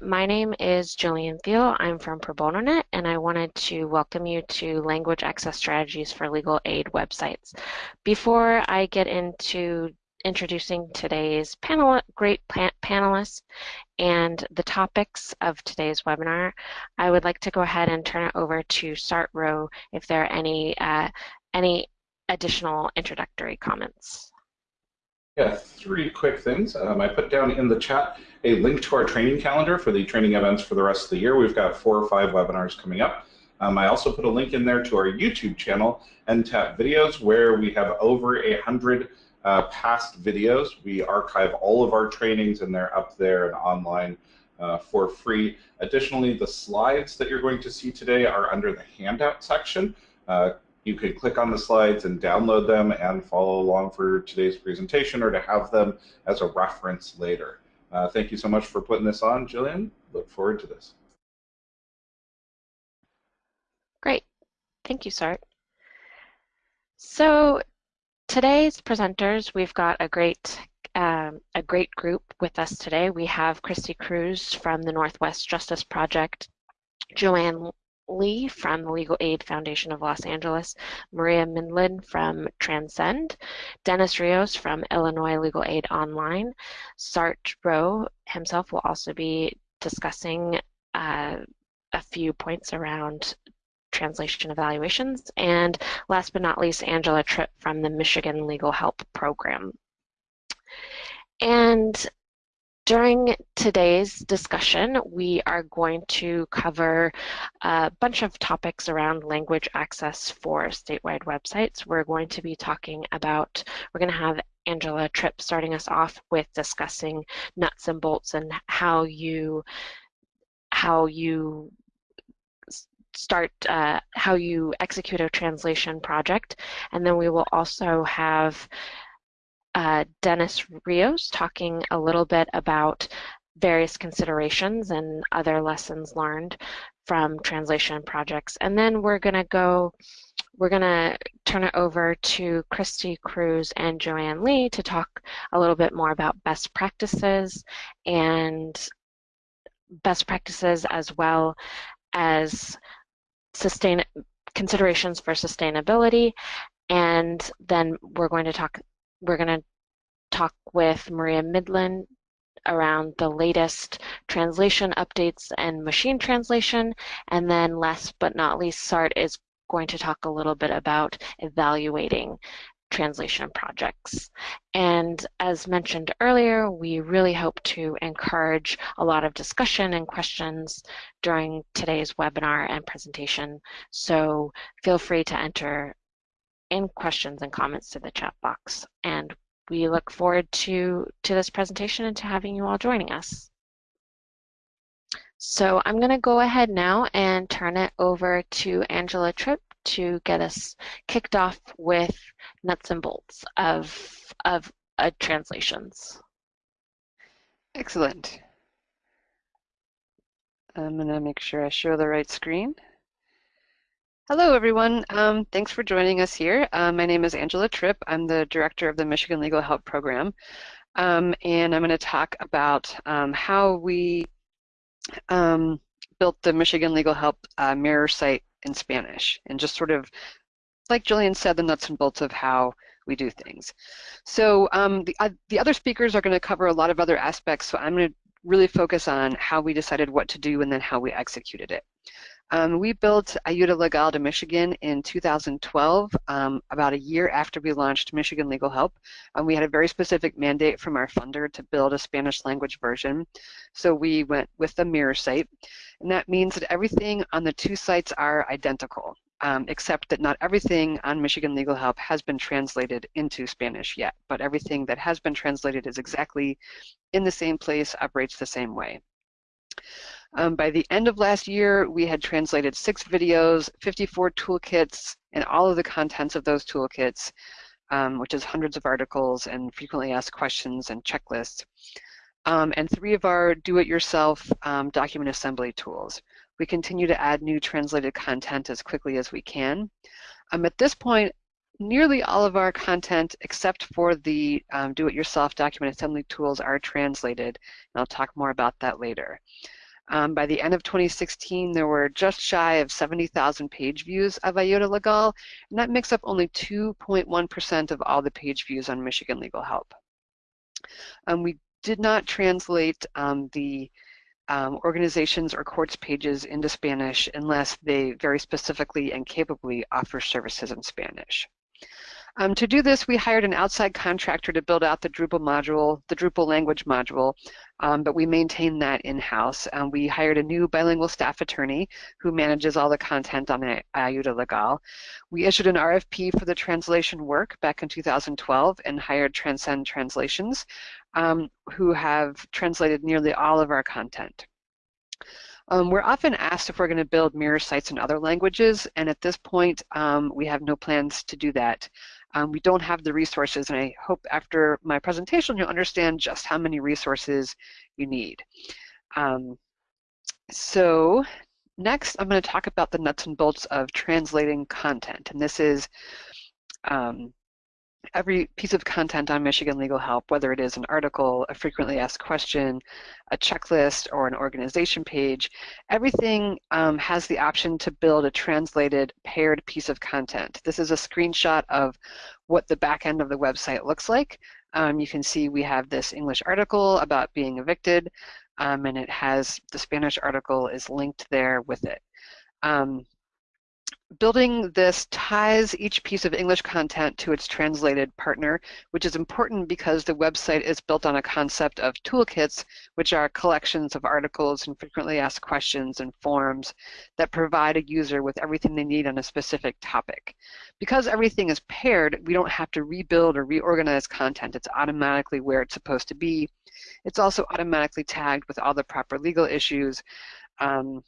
My name is Jillian Thiel. I'm from ProBonoNet, and I wanted to welcome you to Language Access Strategies for Legal Aid websites. Before I get into introducing today's panel, great panelists and the topics of today's webinar, I would like to go ahead and turn it over to Sart Rowe if there are any, uh, any additional introductory comments. Yeah, three quick things. Um, I put down in the chat a link to our training calendar for the training events for the rest of the year. We've got four or five webinars coming up. Um, I also put a link in there to our YouTube channel, NTAP Videos, where we have over a hundred uh, past videos. We archive all of our trainings and they're up there and online uh, for free. Additionally, the slides that you're going to see today are under the handout section. Uh, you can click on the slides and download them and follow along for today's presentation or to have them as a reference later. Uh, thank you so much for putting this on, Jillian. Look forward to this. Great. Thank you, Sart. So today's presenters, we've got a great um, a great group with us today. We have Christy Cruz from the Northwest Justice Project, Joanne Lee from the Legal Aid Foundation of Los Angeles, Maria Mindlin from Transcend, Dennis Rios from Illinois Legal Aid Online. Sart Rowe himself will also be discussing uh, a few points around translation evaluations. And last but not least, Angela Tripp from the Michigan Legal Help Program. And during today's discussion, we are going to cover a bunch of topics around language access for statewide websites. We're going to be talking about, we're going to have Angela Tripp starting us off with discussing nuts and bolts and how you how you start uh, how you execute a translation project and then we will also have uh, Dennis Rios talking a little bit about various considerations and other lessons learned from translation projects. And then we're going to go, we're going to turn it over to Christy Cruz and Joanne Lee to talk a little bit more about best practices and best practices as well as sustain considerations for sustainability. And then we're going to talk we're going to talk with Maria Mindlin around the latest translation updates and machine translation. And then last but not least, SART is going to talk a little bit about evaluating translation projects. And as mentioned earlier, we really hope to encourage a lot of discussion and questions during today's webinar and presentation. So feel free to enter in questions and comments to the chat box. And we look forward to, to this presentation and to having you all joining us. So I'm going to go ahead now and turn it over to Angela Tripp to get us kicked off with nuts and bolts of, of uh, translations. Excellent. I'm going to make sure I show the right screen. Hello, everyone. Um, thanks for joining us here. Uh, my name is Angela Tripp. I'm the director of the Michigan Legal Help Program. Um, and I'm going to talk about um, how we um, built the Michigan Legal Help uh, mirror site in Spanish and just sort of, like Jillian said, the nuts and bolts of how we do things. So um, the, uh, the other speakers are going to cover a lot of other aspects, so I'm going to really focus on how we decided what to do and then how we executed it. Um, we built Ayuda Legal de Michigan in 2012, um, about a year after we launched Michigan Legal Help. And we had a very specific mandate from our funder to build a Spanish language version. So we went with the mirror site. And that means that everything on the two sites are identical, um, except that not everything on Michigan Legal Help has been translated into Spanish yet. But everything that has been translated is exactly in the same place, operates the same way. Um, by the end of last year, we had translated six videos, 54 toolkits, and all of the contents of those toolkits, um, which is hundreds of articles and frequently asked questions and checklists, um, and three of our do-it-yourself um, document assembly tools. We continue to add new translated content as quickly as we can. Um, at this point, nearly all of our content, except for the um, do-it-yourself document assembly tools, are translated, and I'll talk more about that later. Um, by the end of 2016, there were just shy of 70,000 page views of Ayuda Legal, and that makes up only 2.1% of all the page views on Michigan Legal Help. Um, we did not translate um, the um, organizations or courts pages into Spanish unless they very specifically and capably offer services in Spanish. Um, to do this, we hired an outside contractor to build out the Drupal module, the Drupal language module, um, but we maintain that in-house. Um, we hired a new bilingual staff attorney who manages all the content on Ayuda Legal. We issued an RFP for the translation work back in 2012 and hired Transcend Translations, um, who have translated nearly all of our content. Um, we're often asked if we're going to build mirror sites in other languages, and at this point, um, we have no plans to do that. Um, we don't have the resources, and I hope after my presentation you'll understand just how many resources you need. Um, so next, I'm going to talk about the nuts and bolts of translating content, and this is um, every piece of content on Michigan Legal Help, whether it is an article, a frequently asked question, a checklist, or an organization page, everything um, has the option to build a translated paired piece of content. This is a screenshot of what the back end of the website looks like. Um, you can see we have this English article about being evicted, um, and it has the Spanish article is linked there with it. Um, building this ties each piece of English content to its translated partner, which is important because the website is built on a concept of toolkits, which are collections of articles and frequently asked questions and forms that provide a user with everything they need on a specific topic. Because everything is paired, we don't have to rebuild or reorganize content. It's automatically where it's supposed to be. It's also automatically tagged with all the proper legal issues. Um,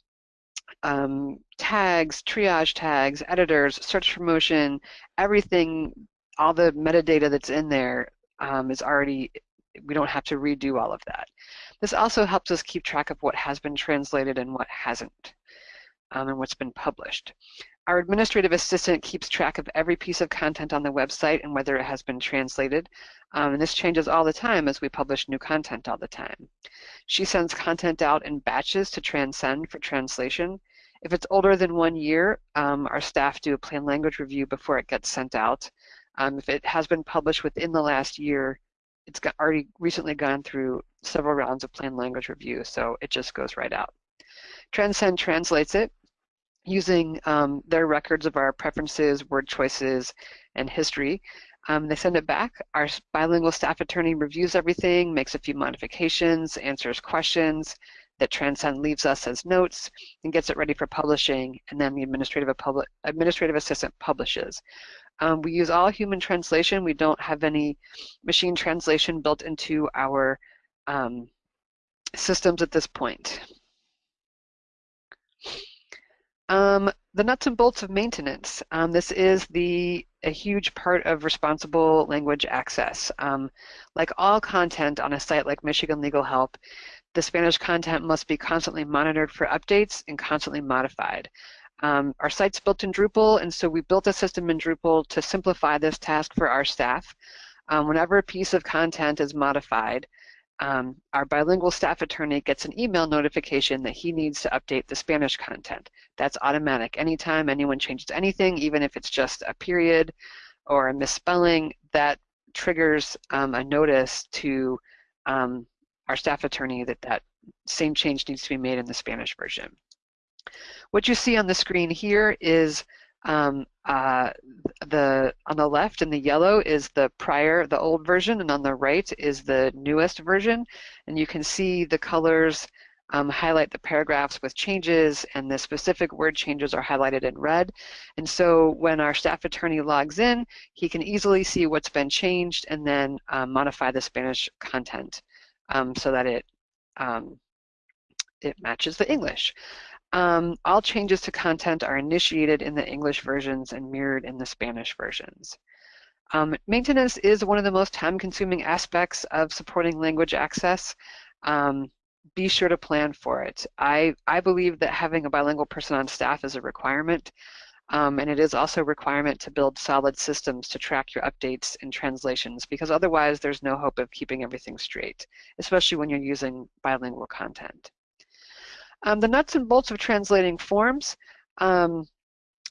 um, tags, triage tags, editors, search promotion, everything, all the metadata that's in there um, is already, we don't have to redo all of that. This also helps us keep track of what has been translated and what hasn't, um, and what's been published. Our administrative assistant keeps track of every piece of content on the website and whether it has been translated. Um, and this changes all the time as we publish new content all the time. She sends content out in batches to Transcend for translation. If it's older than one year, um, our staff do a plain language review before it gets sent out. Um, if it has been published within the last year, it's already recently gone through several rounds of plain language review, so it just goes right out. Transcend translates it using um, their records of our preferences, word choices, and history. Um, they send it back. Our bilingual staff attorney reviews everything, makes a few modifications, answers questions that Transcend leaves us as notes, and gets it ready for publishing, and then the administrative, administrative assistant publishes. Um, we use all human translation. We don't have any machine translation built into our um, systems at this point. Um, the nuts and bolts of maintenance. Um, this is the a huge part of responsible language access. Um, like all content on a site like Michigan Legal Help, the Spanish content must be constantly monitored for updates and constantly modified. Um, our site's built in Drupal, and so we built a system in Drupal to simplify this task for our staff. Um, whenever a piece of content is modified, um, our bilingual staff attorney gets an email notification that he needs to update the Spanish content. That's automatic. Anytime anyone changes anything, even if it's just a period or a misspelling, that triggers um, a notice to um, our staff attorney that that same change needs to be made in the Spanish version. What you see on the screen here is um, uh, the on the left in the yellow is the prior, the old version, and on the right is the newest version. And you can see the colors um, highlight the paragraphs with changes, and the specific word changes are highlighted in red. And so when our staff attorney logs in, he can easily see what's been changed and then um, modify the Spanish content um, so that it um, it matches the English. Um, all changes to content are initiated in the English versions and mirrored in the Spanish versions. Um, maintenance is one of the most time-consuming aspects of supporting language access. Um, be sure to plan for it. I, I believe that having a bilingual person on staff is a requirement, um, and it is also a requirement to build solid systems to track your updates and translations, because otherwise there's no hope of keeping everything straight, especially when you're using bilingual content. Um, the nuts and bolts of translating forms. Um,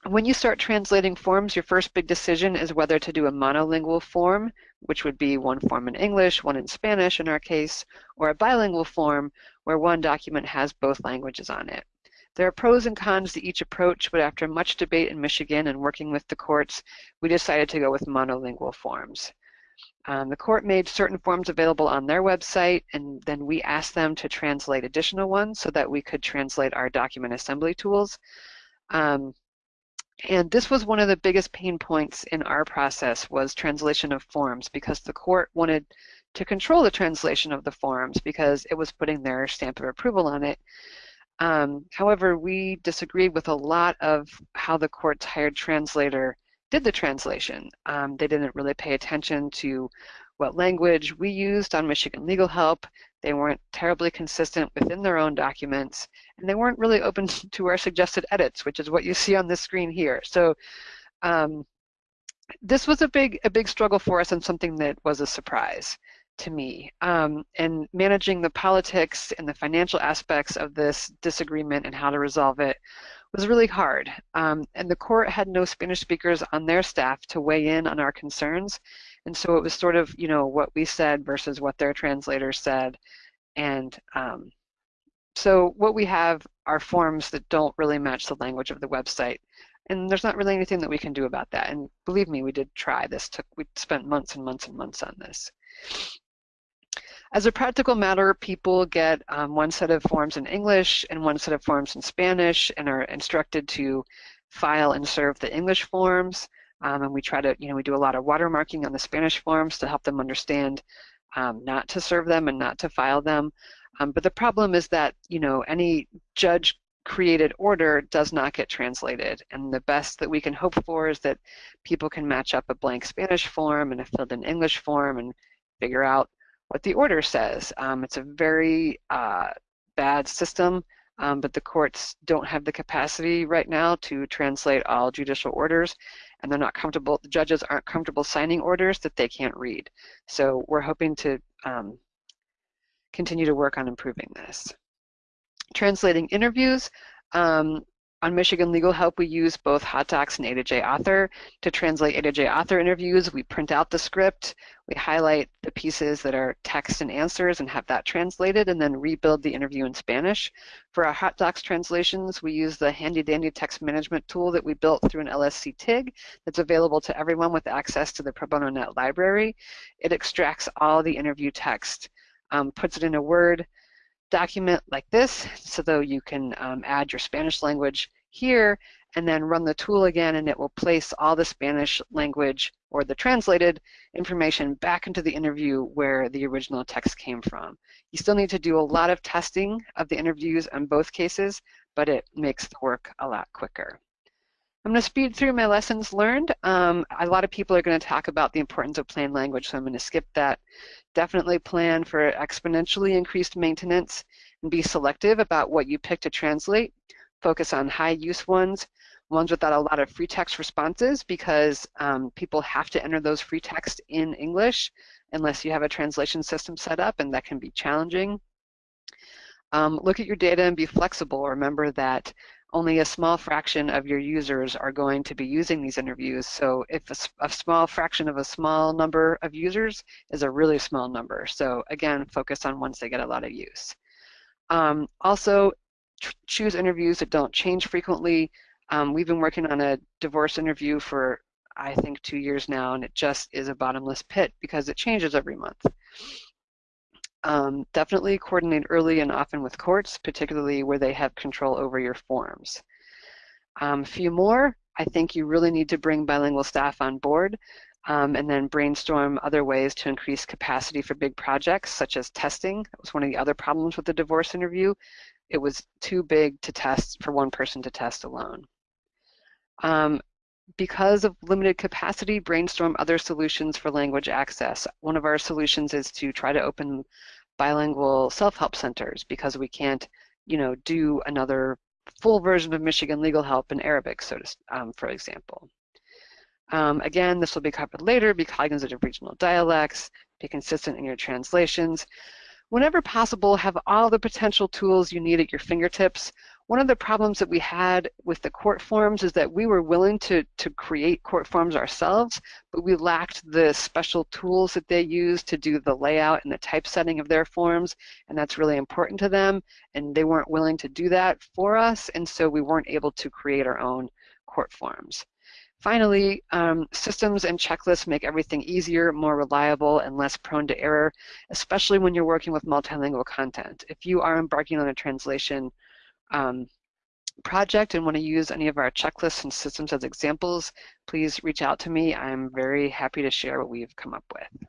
when you start translating forms, your first big decision is whether to do a monolingual form, which would be one form in English, one in Spanish in our case, or a bilingual form where one document has both languages on it. There are pros and cons to each approach, but after much debate in Michigan and working with the courts, we decided to go with monolingual forms. Um, the court made certain forms available on their website, and then we asked them to translate additional ones so that we could translate our document assembly tools. Um, and this was one of the biggest pain points in our process was translation of forms because the court wanted to control the translation of the forms because it was putting their stamp of approval on it. Um, however, we disagreed with a lot of how the court's hired translator did the translation. Um, they didn't really pay attention to what language we used on Michigan Legal Help. They weren't terribly consistent within their own documents, and they weren't really open to our suggested edits, which is what you see on this screen here. So um, this was a big, a big struggle for us and something that was a surprise to me. Um, and managing the politics and the financial aspects of this disagreement and how to resolve it was really hard. Um, and the court had no Spanish speakers on their staff to weigh in on our concerns. And so it was sort of, you know, what we said versus what their translators said. And um, so what we have are forms that don't really match the language of the website. And there's not really anything that we can do about that. And believe me, we did try this. Took we spent months and months and months on this. As a practical matter, people get um, one set of forms in English and one set of forms in Spanish and are instructed to file and serve the English forms. Um, and we try to, you know, we do a lot of watermarking on the Spanish forms to help them understand um, not to serve them and not to file them. Um, but the problem is that, you know, any judge created order does not get translated. And the best that we can hope for is that people can match up a blank Spanish form and a filled in English form and figure out what the order says. Um, it's a very uh, bad system, um, but the courts don't have the capacity right now to translate all judicial orders, and they're not comfortable, the judges aren't comfortable signing orders that they can't read. So we're hoping to um, continue to work on improving this. Translating interviews, um, on Michigan Legal Help, we use both HotDocs and A2J Author. To translate A2J Author interviews, we print out the script, we highlight the pieces that are text and answers and have that translated, and then rebuild the interview in Spanish. For our HotDocs translations, we use the handy dandy text management tool that we built through an LSC TIG that's available to everyone with access to the Pro Bono Net library. It extracts all the interview text, um, puts it in a Word, document like this so though you can um, add your Spanish language here and then run the tool again and it will place all the Spanish language or the translated information back into the interview where the original text came from. You still need to do a lot of testing of the interviews in both cases, but it makes the work a lot quicker. I'm going to speed through my lessons learned. Um, a lot of people are going to talk about the importance of plain language, so I'm going to skip that. Definitely plan for exponentially increased maintenance and be selective about what you pick to translate. Focus on high use ones, ones without a lot of free text responses because um, people have to enter those free text in English unless you have a translation system set up and that can be challenging. Um, look at your data and be flexible. Remember that only a small fraction of your users are going to be using these interviews. So if a, a, small fraction of a small number of users is a really small number. So again, focus on once they get a lot of use. Um, also, choose interviews that don't change frequently. Um, we've been working on a divorce interview for, I think, two years now, and it just is a bottomless pit because it changes every month. Um, definitely coordinate early and often with courts, particularly where they have control over your forms. Um, a few more, I think you really need to bring bilingual staff on board um, and then brainstorm other ways to increase capacity for big projects, such as testing. That was one of the other problems with the divorce interview. It was too big to test for one person to test alone. Um, because of limited capacity, brainstorm other solutions for language access. One of our solutions is to try to open bilingual self-help centers because we can't, you know, do another full version of Michigan Legal Help in Arabic, so to, um, for example. Um, again, this will be covered later. Be cognizant of regional dialects. Be consistent in your translations. whenever possible, have all the potential tools you need at your fingertips. One of the problems that we had with the court forms is that we were willing to, to create court forms ourselves, but we lacked the special tools that they use to do the layout and the typesetting of their forms, and that's really important to them, and they weren't willing to do that for us, and so we weren't able to create our own court forms. Finally, um, systems and checklists make everything easier, more reliable, and less prone to error, especially when you're working with multilingual content. If you are embarking on a translation um, project and want to use any of our checklists and systems as examples, please reach out to me. I'm very happy to share what we've come up with.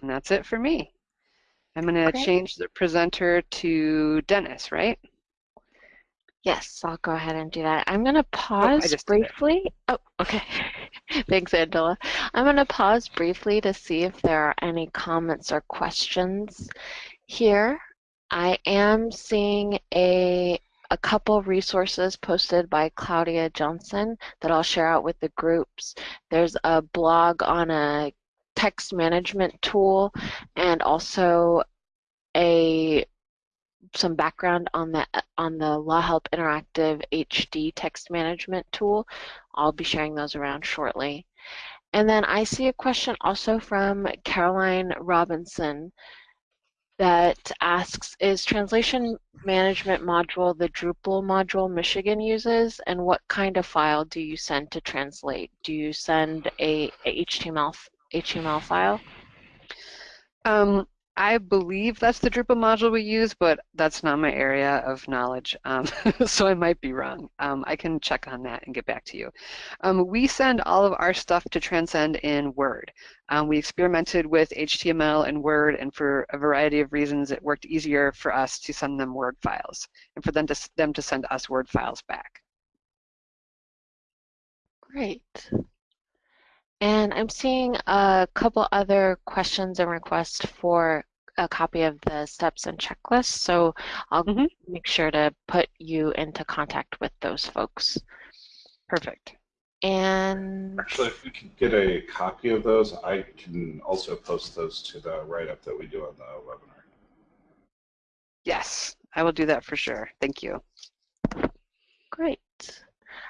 And that's it for me. I'm going to change the presenter to Dennis, right? Yes, I'll go ahead and do that. I'm going to oh, pause oh, briefly. Oh, okay. Thanks, Angela. I'm going to pause briefly to see if there are any comments or questions here. I am seeing a a couple resources posted by Claudia Johnson that I'll share out with the groups. There's a blog on a text management tool and also a some background on the on the LawHelp Interactive HD text management tool. I'll be sharing those around shortly. And then I see a question also from Caroline Robinson that asks, is translation management module the Drupal module Michigan uses, and what kind of file do you send to translate? Do you send a, a HTML, HTML file? Um, I believe that's the Drupal module we use, but that's not my area of knowledge, um, so I might be wrong. Um, I can check on that and get back to you. Um, we send all of our stuff to Transcend in Word. Um, we experimented with HTML and Word, and for a variety of reasons, it worked easier for us to send them Word files, and for them to, them to send us Word files back. Great. And I'm seeing a couple other questions and requests for a copy of the steps and checklists, so I'll mm -hmm. make sure to put you into contact with those folks. Perfect. And actually, if we can get a copy of those, I can also post those to the write-up that we do on the webinar. Yes, I will do that for sure. Thank you. Great.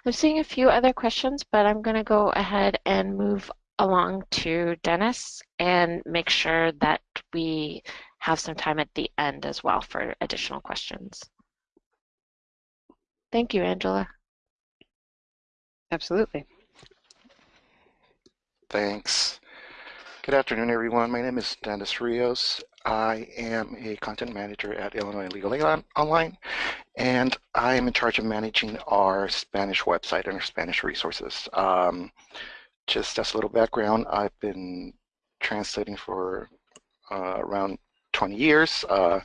I'm seeing a few other questions, but I'm going to go ahead and move along to Dennis and make sure that we have some time at the end as well for additional questions. Thank you, Angela. Absolutely. Thanks. Good afternoon, everyone. My name is Dennis Rios. I am a content manager at Illinois Legal Aid Online, and I am in charge of managing our Spanish website and our Spanish resources. Um, just as a little background, I've been translating for uh, around 20 years. Uh,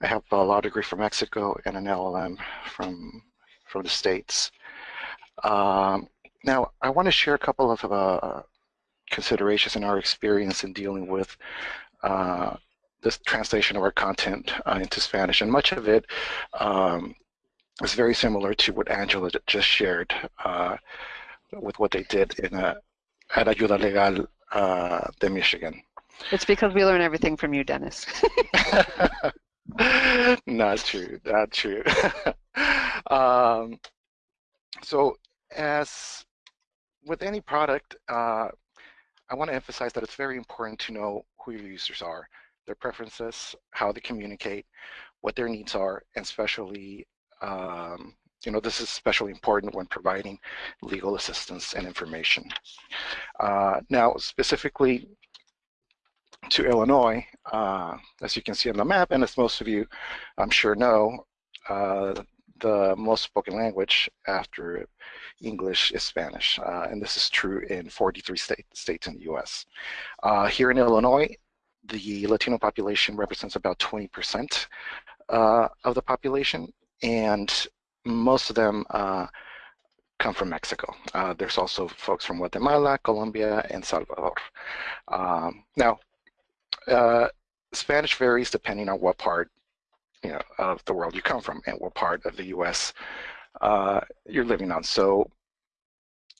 I have a law degree from Mexico and an LLM from from the States. Um, now, I want to share a couple of uh, considerations in our experience in dealing with uh, this translation of our content uh, into Spanish, and much of it um, is very similar to what Angela just shared uh, with what they did in a, at Ayuda Legal uh, de Michigan. It's because we learn everything from you, Dennis. not true, not true. um, so as with any product, uh, I want to emphasize that it's very important to know who your users are, their preferences, how they communicate, what their needs are, and especially um, you know, this is especially important when providing legal assistance and information. Uh, now, specifically to Illinois, uh, as you can see on the map, and as most of you, I'm sure know, uh, the most spoken language after English is Spanish, uh, and this is true in 43 state, states in the U.S. Uh, here in Illinois, the Latino population represents about 20% uh, of the population, and most of them uh, come from Mexico. Uh, there's also folks from Guatemala, Colombia, and Salvador. Um, now, uh, Spanish varies depending on what part you know, of the world you come from and what part of the U.S. Uh, you're living on. So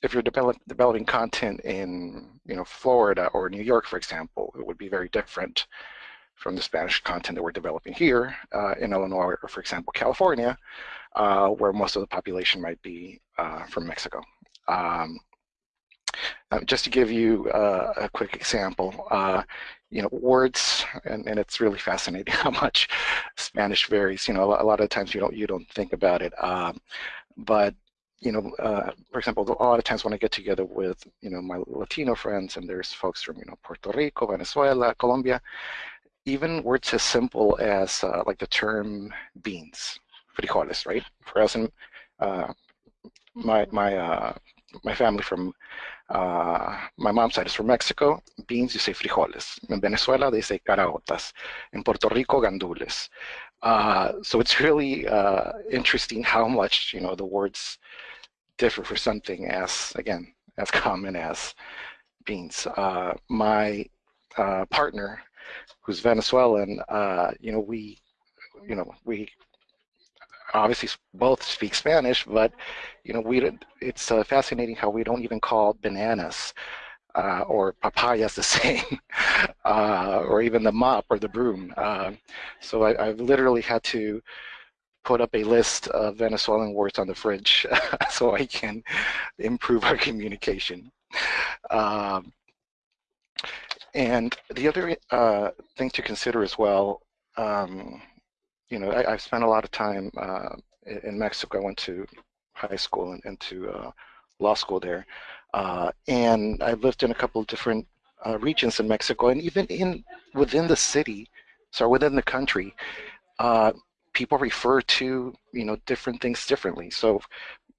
if you're develop, developing content in you know Florida or New York, for example, it would be very different from the Spanish content that we're developing here uh, in Illinois or, for example, California, uh, where most of the population might be uh, from Mexico. Um, uh, just to give you uh, a quick example, uh, you know, words, and, and it's really fascinating how much Spanish varies. You know, a lot of times you don't you don't think about it, um, but you know, uh, for example, a lot of times when I get together with, you know, my Latino friends and there's folks from, you know, Puerto Rico, Venezuela, Colombia, even words as simple as uh, like the term beans, frijoles, right? For us, and uh, my my uh, my family from uh, my mom's side is from Mexico. Beans, you say frijoles. In Venezuela, they say caraotas. In Puerto Rico, gandules. Uh, so it's really uh, interesting how much you know the words differ for something as again as common as beans. Uh, my partner, who's Venezuelan, you know we you know we obviously both speak Spanish, but you know we it's uh, fascinating how we don't even call bananas uh, or papayas the same, uh, or even the mop or the broom. Uh, so I, have literally had to put up a list of Venezuelan words on the fridge so I can improve our communication. Um, and the other uh, thing to consider as well, um, you know, I, have spent a lot of time uh, in Mexico. I went to high school and, and to uh, law school there. Uh, and I lived in a couple of different uh, regions in Mexico, and even in within the city, so within the country, uh, people refer to you know different things differently. So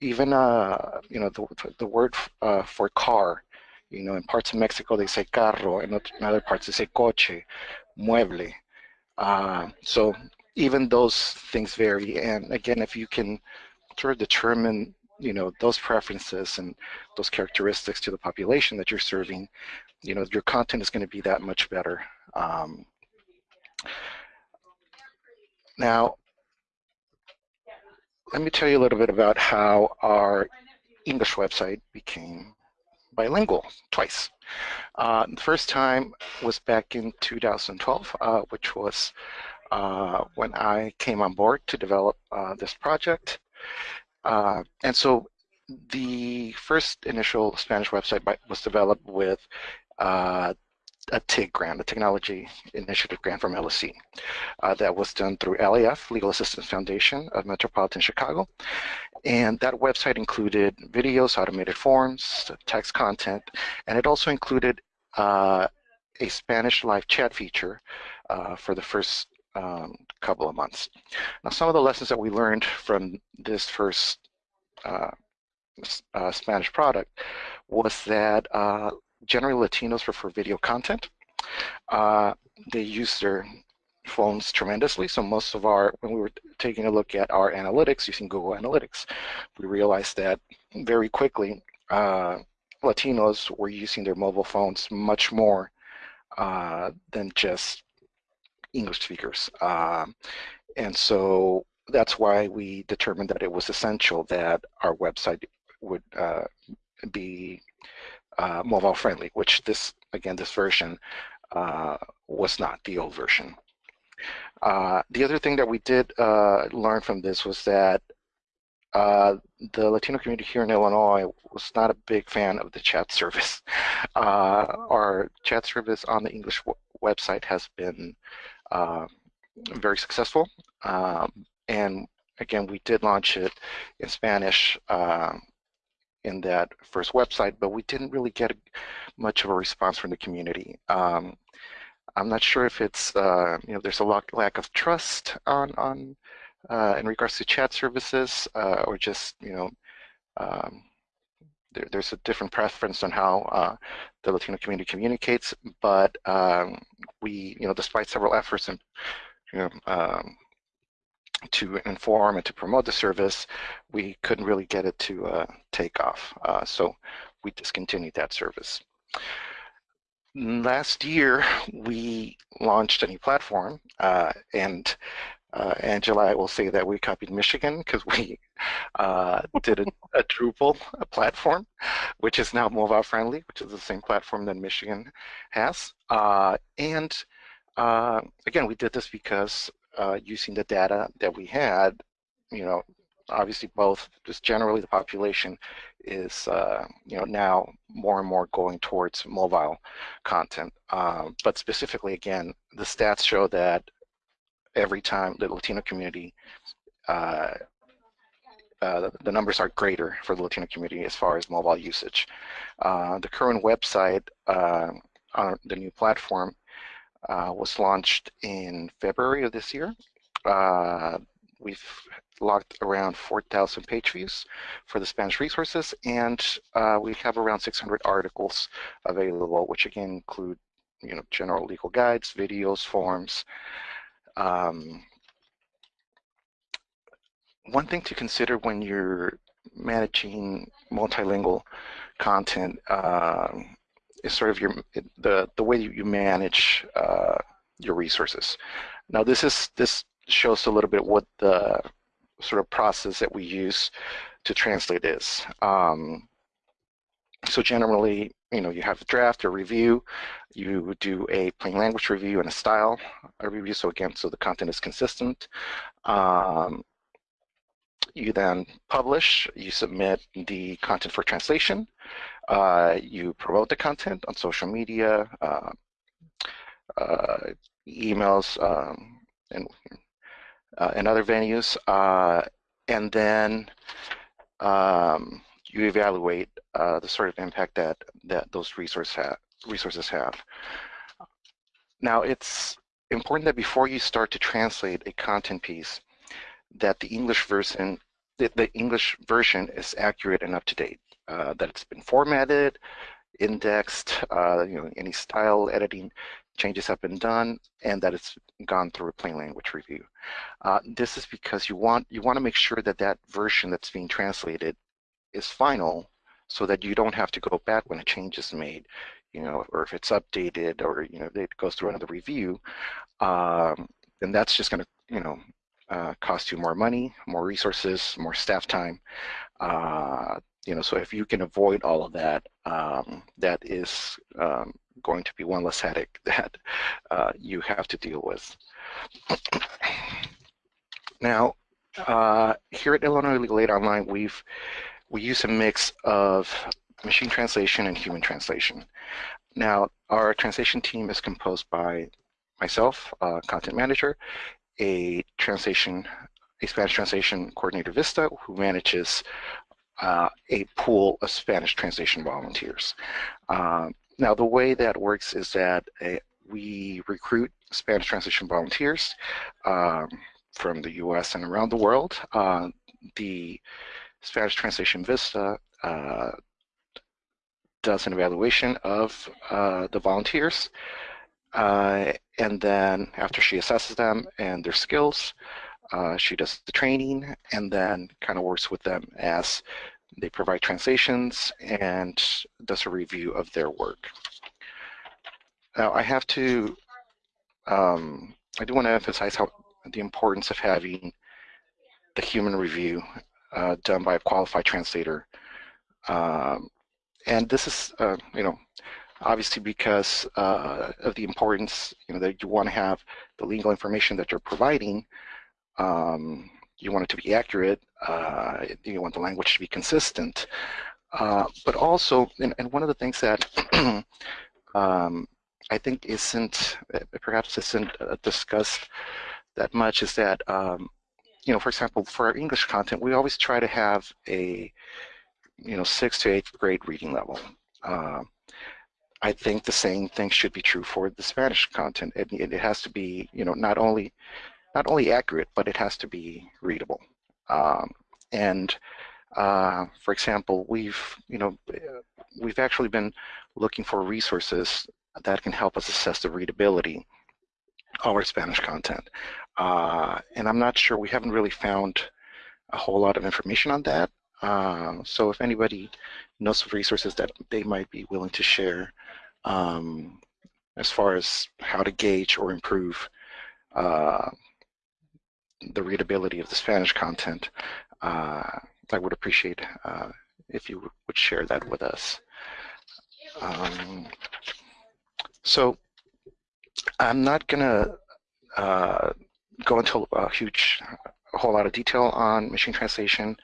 even you know the the word for car, you know, in parts of Mexico they say carro, in other parts they say coche, mueble. Uh, so even those things vary, and again, if you can sort of determine you know those preferences and those characteristics to the population that you're serving you know your content is going to be that much better um, now let me tell you a little bit about how our English website became bilingual twice. Uh, the first time was back in 2012, uh, which was uh, when I came on board to develop uh, this project. Uh, and so the first initial Spanish website was developed with uh, a TIG grant, a Technology Initiative grant from LSC. Uh, that was done through LAF, Legal Assistance Foundation of Metropolitan Chicago. And that website included videos, automated forms, text content, and it also included uh, a Spanish live chat feature uh, for the first um, couple of months. Now, some of the lessons that we learned from this first uh, uh, Spanish product was that uh, generally Latinos prefer video content. Uh, they use their phones tremendously. So most of our, when we were taking a look at our analytics using Google Analytics, we realized that very quickly uh, Latinos were using their mobile phones much more uh, than just English speakers. Um, and so that's why we determined that it was essential that our website would uh, be uh, mobile friendly, which this, again, this version uh, was not the old version. Uh, the other thing that we did uh, learn from this was that uh, the Latino community here in Illinois was not a big fan of the chat service. our chat service on the English website has been very successful. Um, and again, we did launch it in Spanish um, in that first website, but we didn't really get much of a response from the community. Um, I'm not sure if it's, uh, you know, there's a lack of trust on, on uh, in regards to chat services uh, or just, you know, um, there, there's a different preference on how uh, the Latino community communicates, but um, we, you know, despite several efforts and, you know, um, to inform and to promote the service, we couldn't really get it to uh, take off. Uh, so we discontinued that service. Last year, we launched a new platform, uh, and uh, Angela, I will say that we copied Michigan because we uh, did a, a, Drupal a platform, which is now mobile friendly, which is the same platform that Michigan has. Uh, and uh, again, we did this because uh, using the data that we had, you know, obviously both just generally the population is uh, you know now more and more going towards mobile content um, but specifically again the stats show that every time the Latino community uh, uh, the numbers are greater for the Latino community as far as mobile usage. Uh, the current website uh, on the new platform uh, was launched in February of this year. Uh, we've logged around 4,000 page views for the Spanish resources, and we have around 600 articles available, which again include you know, general legal guides, videos, forms. Um, one thing to consider when you're managing multilingual content uh, is sort of your the the way you manage uh, your resources. Now this is this shows a little bit what the sort of process that we use to translate is. Um, so generally, you know, you have a draft or review, you do a plain language review and a style review. So again, so the content is consistent. Um, you then publish, you submit the content for translation, uh, you promote the content on social media, uh, uh, emails, um, and uh, and other venues, uh, and then um, you evaluate uh, the sort of impact that that those resource ha resources have. Now, it's important that before you start to translate a content piece, that the English version the, the English version is accurate and up to date. Uh, that it's been formatted, indexed, uh, you know, any style editing changes have been done and that it's gone through a plain language review. Uh, this is because you want you want to make sure that that version that's being translated is final so that you don't have to go back when a change is made, you know, or if it's updated or, you know, it goes through another review, um, then that's just going to, you know, uh, cost you more money, more resources, more staff time. Uh, you know, so if you can avoid all of that, um, that is um, going to be one less headache that uh, you have to deal with. now, uh, here at Illinois Legal Aid Online, we've we use a mix of machine translation and human translation. Now, our translation team is composed by myself, uh, content manager, a translation, a Spanish translation coordinator Vista, who manages uh, a pool of Spanish translation volunteers. Um, now, the way that works is that uh, we recruit Spanish translation volunteers um, from the US and around the world. Uh, the Spanish Translation Vista uh, does an evaluation of uh, the volunteers. Uh, and then after she assesses them and their skills, uh, she does the training and then kind of works with them as they provide translations and does a review of their work. Now I have to, um, I do want to emphasize how the importance of having the human review uh, done by a qualified translator. Um, and this is, uh, you know, obviously because uh, of the importance, you know, that you want to have the legal information that you're providing um, you want it to be accurate, uh, you want the language to be consistent, uh, but also, and, and, one of the things that um, I think isn't, perhaps isn't uh, discussed that much is that, um, you know, for example, for our English content, we always try to have a, you know, sixth to eighth grade reading level. Uh, I think the same thing should be true for the Spanish content. It, it has to be, you know, not only not only accurate, but it has to be readable. Um, and uh, for example, we've you know we've actually been looking for resources that can help us assess the readability of our Spanish content. Uh, and I'm not sure we haven't really found a whole lot of information on that. Uh, so if anybody knows of resources that they might be willing to share um, as far as how to gauge or improve uh, the readability of the Spanish content, uh, I would appreciate uh, if you would share that with us. Um, so I'm not going to uh, go into a huge, a whole lot of detail on machine translation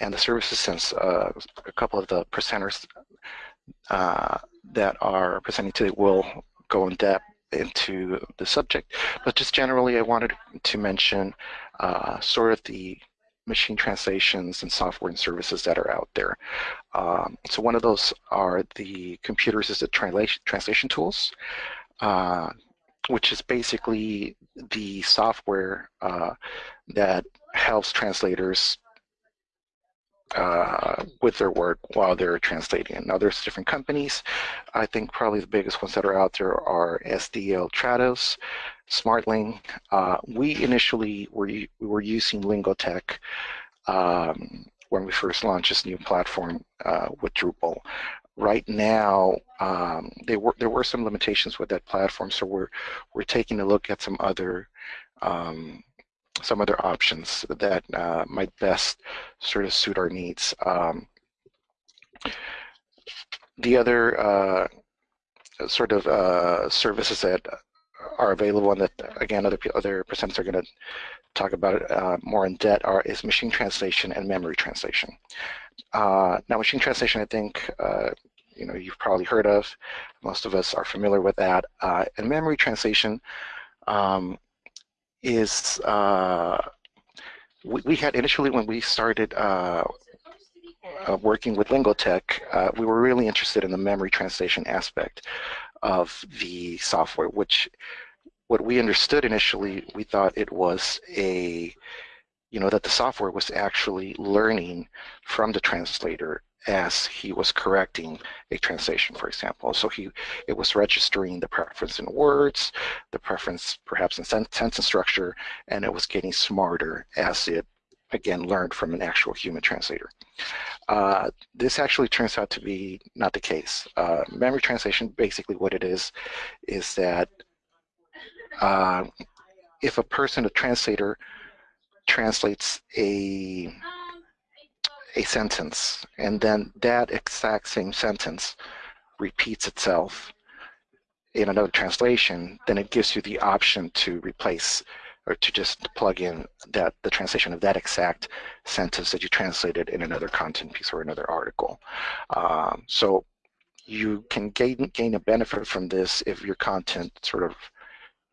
and the services since uh, a couple of the presenters uh, that are presenting today will go in depth into the subject. But just generally, I wanted to mention uh, sort of the machine translations and software and services that are out there. Um, so one of those are the computer-assisted translation, translation tools, uh, which is basically the software uh, that helps translators uh, with their work while they're translating. Now there's different companies. I think probably the biggest ones that are out there are SDL Trados, Smartling. Uh, we initially were, we were using Lingotek um, when we first launched this new platform uh, with Drupal. Right now, um, they were, there were some limitations with that platform, so we're, we're taking a look at some other um, some other options that uh, might best sort of suit our needs. Um, the other uh, sort of uh, services that are available and that again other other presenters are going to talk about it uh, more in depth are is machine translation and memory translation. Uh, now machine translation I think uh, you know you've probably heard of. Most of us are familiar with that. And memory translation um, is uh, we, we, had initially when we started uh, uh, working with Lingotek, uh, we were really interested in the memory translation aspect of the software, which what we understood initially, we thought it was a, you know, that the software was actually learning from the translator as he was correcting a translation, for example. So he, it was registering the preference in words, the preference perhaps in sentence structure, and it was getting smarter as it, again, learned from an actual human translator. Uh, this actually turns out to be not the case. Uh, memory translation, basically what it is, is that uh, if a person, a translator, translates a a sentence and then that exact same sentence repeats itself in another translation, then it gives you the option to replace or to just plug in that the translation of that exact sentence that you translated in another content piece or another article. Um, so you can gain, gain a benefit from this if your content sort of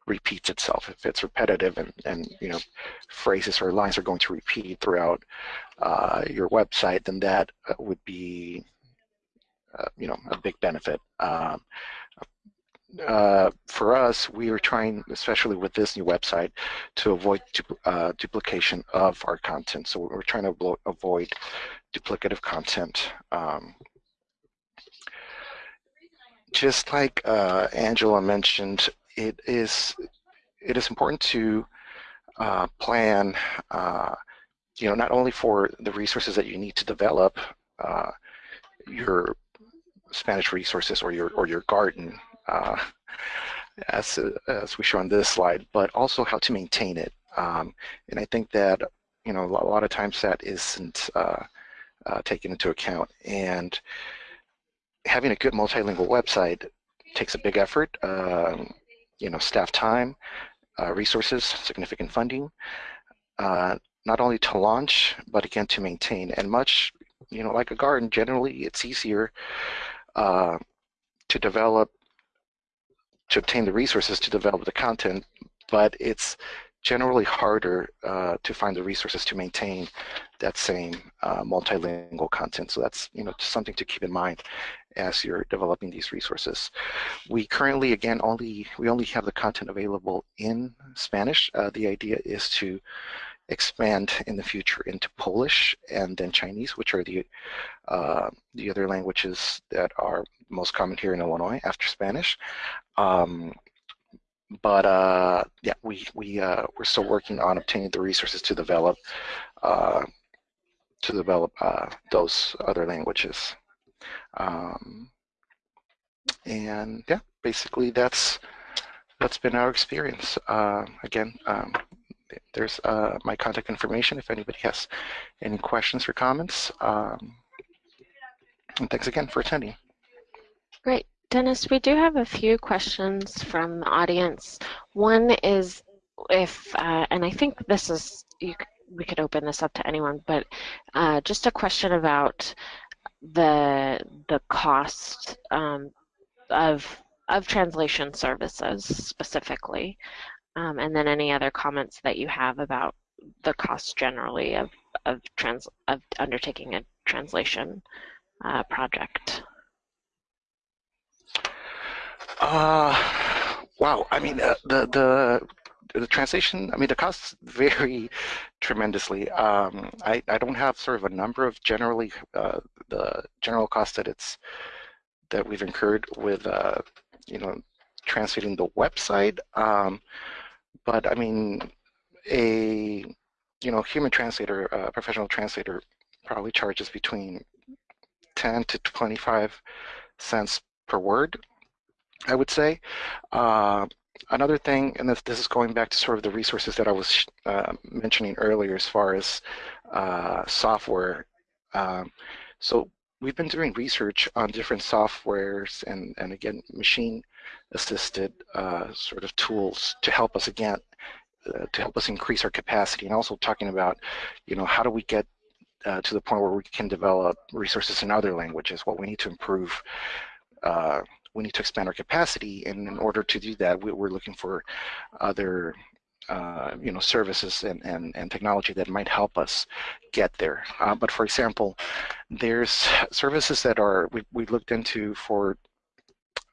repeats itself. If it's repetitive and, and you know phrases or lines are going to repeat throughout uh, your website, then that uh, would be uh, you know a big benefit. Um, uh, for us, we are trying, especially with this new website, to avoid du uh, duplication of our content. So we're trying to avoid duplicative content. Um, just like uh, Angela mentioned, it is it is important to uh, plan, uh, you know, not only for the resources that you need to develop uh, your Spanish resources or your or your garden, uh, as as we show on this slide, but also how to maintain it. Um, and I think that you know a lot of times that isn't uh, uh, taken into account. And having a good multilingual website takes a big effort. Um, you know, staff time, uh, resources, significant funding, uh, not only to launch, but again to maintain. And much, you know, like a garden, generally it's easier uh, to develop, to obtain the resources to develop the content, but it's generally harder uh, to find the resources to maintain that same uh, multilingual content. So that's you know something to keep in mind as you're developing these resources. We currently, again, only we only have the content available in Spanish. Uh, the idea is to expand in the future into Polish and then Chinese, which are the uh, the other languages that are most common here in Illinois after Spanish. Um, but uh, yeah, we we uh, we're still working on obtaining the resources to develop uh, to develop uh, those other languages. Um, and yeah, basically that's that's been our experience. Uh, again, um, there's uh, my contact information if anybody has any questions or comments. Um, and thanks again for attending. Great. Dennis, we do have a few questions from the audience. One is if, uh, and I think this is, you, we could open this up to anyone, but uh, just a question about the the cost um, of of translation services specifically, um, and then any other comments that you have about the cost generally of of trans of undertaking a translation uh, project. Uh, wow. I mean, uh, the the the translation, I mean, the costs vary tremendously. Um, I, I don't have sort of a number of generally uh, the general cost that it's that we've incurred with, uh, you know, translating the website. Um, but I mean, a you know human translator, a professional translator, probably charges between 10 to 25 cents per word. I would say. Uh, another thing, and this, this is going back to sort of the resources that I was uh, mentioning earlier as far as uh, software. Um, so we've been doing research on different softwares and, and again, machine assisted uh, sort of tools to help us again, uh, to help us increase our capacity and also talking about, you know, how do we get uh, to the point where we can develop resources in other languages, what we need to improve uh, we need to expand our capacity. And in order to do that, we, are looking for other uh, you know, services and, and, and technology that might help us get there. Uh, but for example, there's services that are, we, we looked into for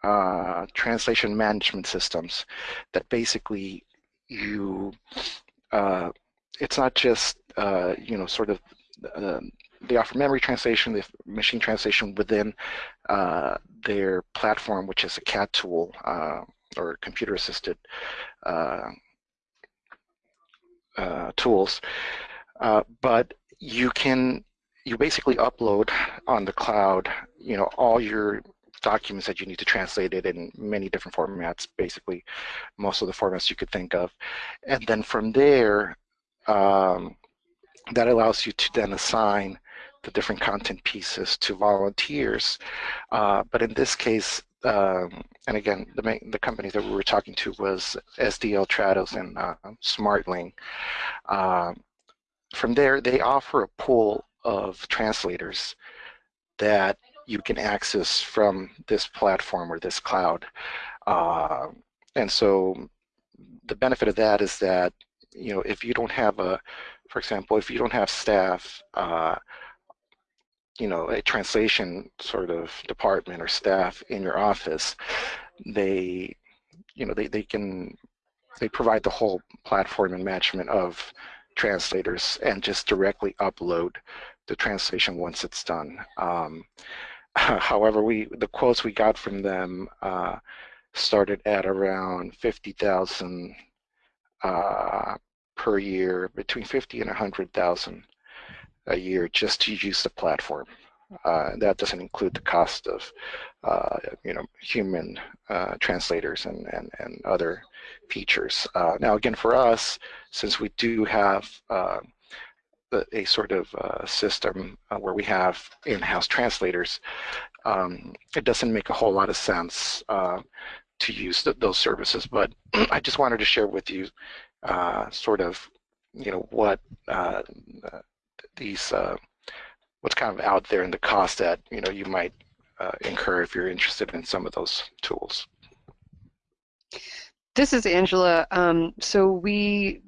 uh, translation management systems that basically you, uh, it's not just, uh, you know, sort of um, they offer memory translation, the machine translation within uh, their platform, which is a CAT tool uh, or computer-assisted uh, uh tools. Uh, but you can, you basically upload on the cloud, you know, all your documents that you need to translate it in many different formats, basically most of the formats you could think of. And then from there, um, that allows you to then assign the different content pieces to volunteers. Uh, but in this case, um, and again, the main, the company that we were talking to was SDL Trados and uh, Smartling. Uh, from there, they offer a pool of translators that you can access from this platform or this cloud. Uh, and so the benefit of that is that, you know, if you don't have a, for example, if you don't have staff uh, you know, a translation sort of department or staff in your office, they, you know, they, they can, they provide the whole platform and management of translators and just directly upload the translation once it's done. Um, however, we the quotes we got from them uh, started at around 50,000 uh, per year, between 50 and 100,000 a year just to use the platform. Uh, that doesn't include the cost of, uh, you know, human uh, translators and, and, and other features. Uh, now, again, for us, since we do have uh, a sort of uh, system where we have in-house translators, um, it doesn't make a whole lot of sense to use th those services. But I just wanted to share with you sort of, you know, what these uh, what's kind of out there and the cost that you know you might uh, incur if you're interested in some of those tools. This is Angela. Um, so we,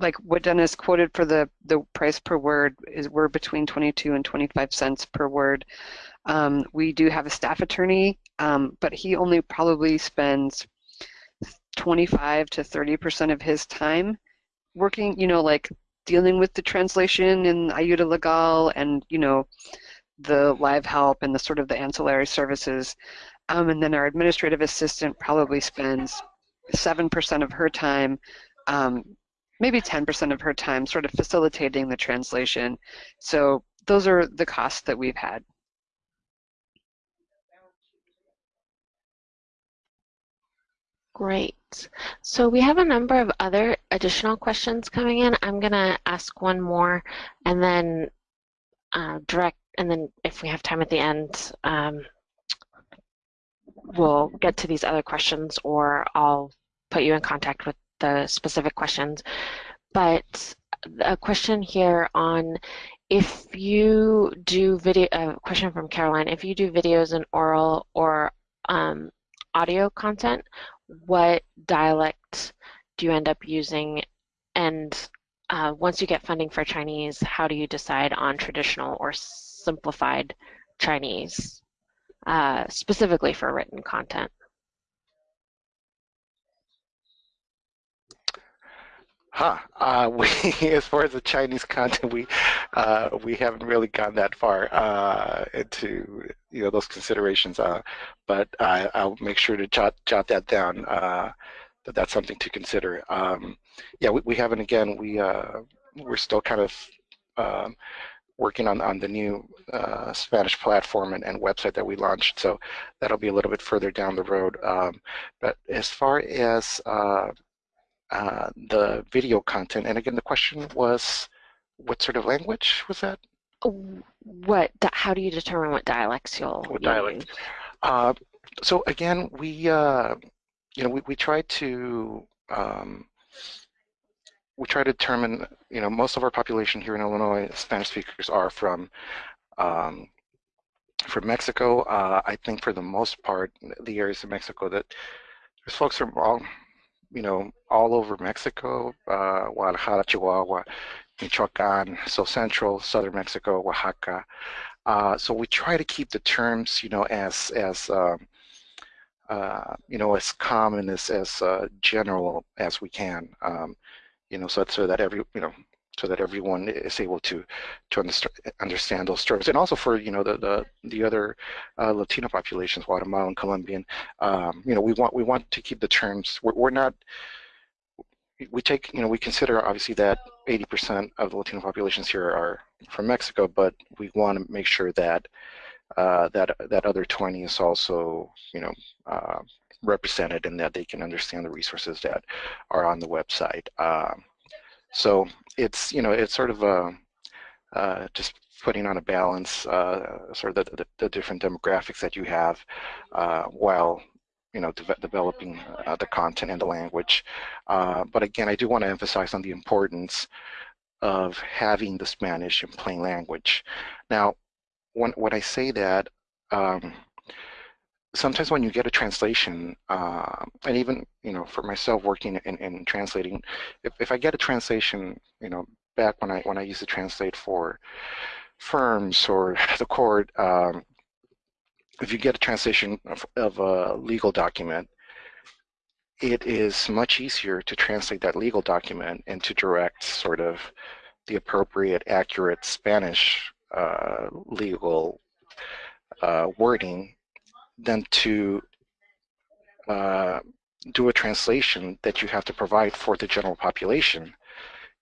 like what Dennis quoted for the the price per word is we're between 22 and 25 cents per word. Um, we do have a staff attorney, um, but he only probably spends 25 to 30 percent of his time working, you know, like dealing with the translation in Ayuda Legal and, you know, the live help and the sort of the ancillary services. Um, and then our administrative assistant probably spends 7% of her time, um, maybe 10% of her time sort of facilitating the translation. So those are the costs that we've had. Great. So we have a number of other additional questions coming in. I'm going to ask one more and then uh, direct, and then if we have time at the end, um, we'll get to these other questions or I'll put you in contact with the specific questions. But a question here on if you do video, a question from Caroline, if you do videos in oral or um, audio content, what dialect do you end up using? And uh, once you get funding for Chinese, how do you decide on traditional or simplified Chinese, uh, specifically for written content? Huh. Uh, we, as far as the Chinese content, we uh, we haven't really gone that far uh, into you know those considerations. Uh, but I, will make sure to jot jot that down. Uh, that that's something to consider. Um, yeah, we, we haven't. Again, we uh, we're still kind of um, working on on the new Spanish platform and, and website that we launched. So that'll be a little bit further down the road. Um, but as far as uh, the video content. And again, the question was, what sort of language was that? What? How do you determine what dialects you'll? What dialect? Uh, so again, we uh, you know we we try to um, we try to determine you know most of our population here in Illinois Spanish speakers are from um, from Mexico. Uh, I think for the most part, the areas of Mexico that there's folks from all you know, all over Mexico, uh, Guadalajara, Chihuahua, Michoacan, so central, southern Mexico, Oaxaca. Uh, so we try to keep the terms, you know, as as um, uh, you know, as common as as uh, general as we can. Um, you know, so so that every you know so that everyone is able to to understand those terms, and also for you know the the the other uh, Latino populations, Guatemalan, Colombian. Um, you know, we want we want to keep the terms. We're, we're not. We take you know we consider obviously that 80% of the Latino populations here are from Mexico, but we want to make sure that uh, that that other 20 is also you know uh, represented and that they can understand the resources that are on the website. Um, so it's you know it's sort of a uh, just putting on a balance uh, sort of the, the, the, different demographics that you have uh, while you know de developing uh, the content and the language. Uh, but again, I do want to emphasize on the importance of having the Spanish in plain language. Now, when when I say that. Um, sometimes when you get a translation, uh, and even you know, for myself working in, in translating, if, if I get a translation, you know, back when I when I used to translate for firms or the court, um, if you get a translation of, of a legal document, it is much easier to translate that legal document into direct sort of the appropriate, accurate Spanish uh, legal uh, wording than to uh, do a translation that you have to provide for the general population.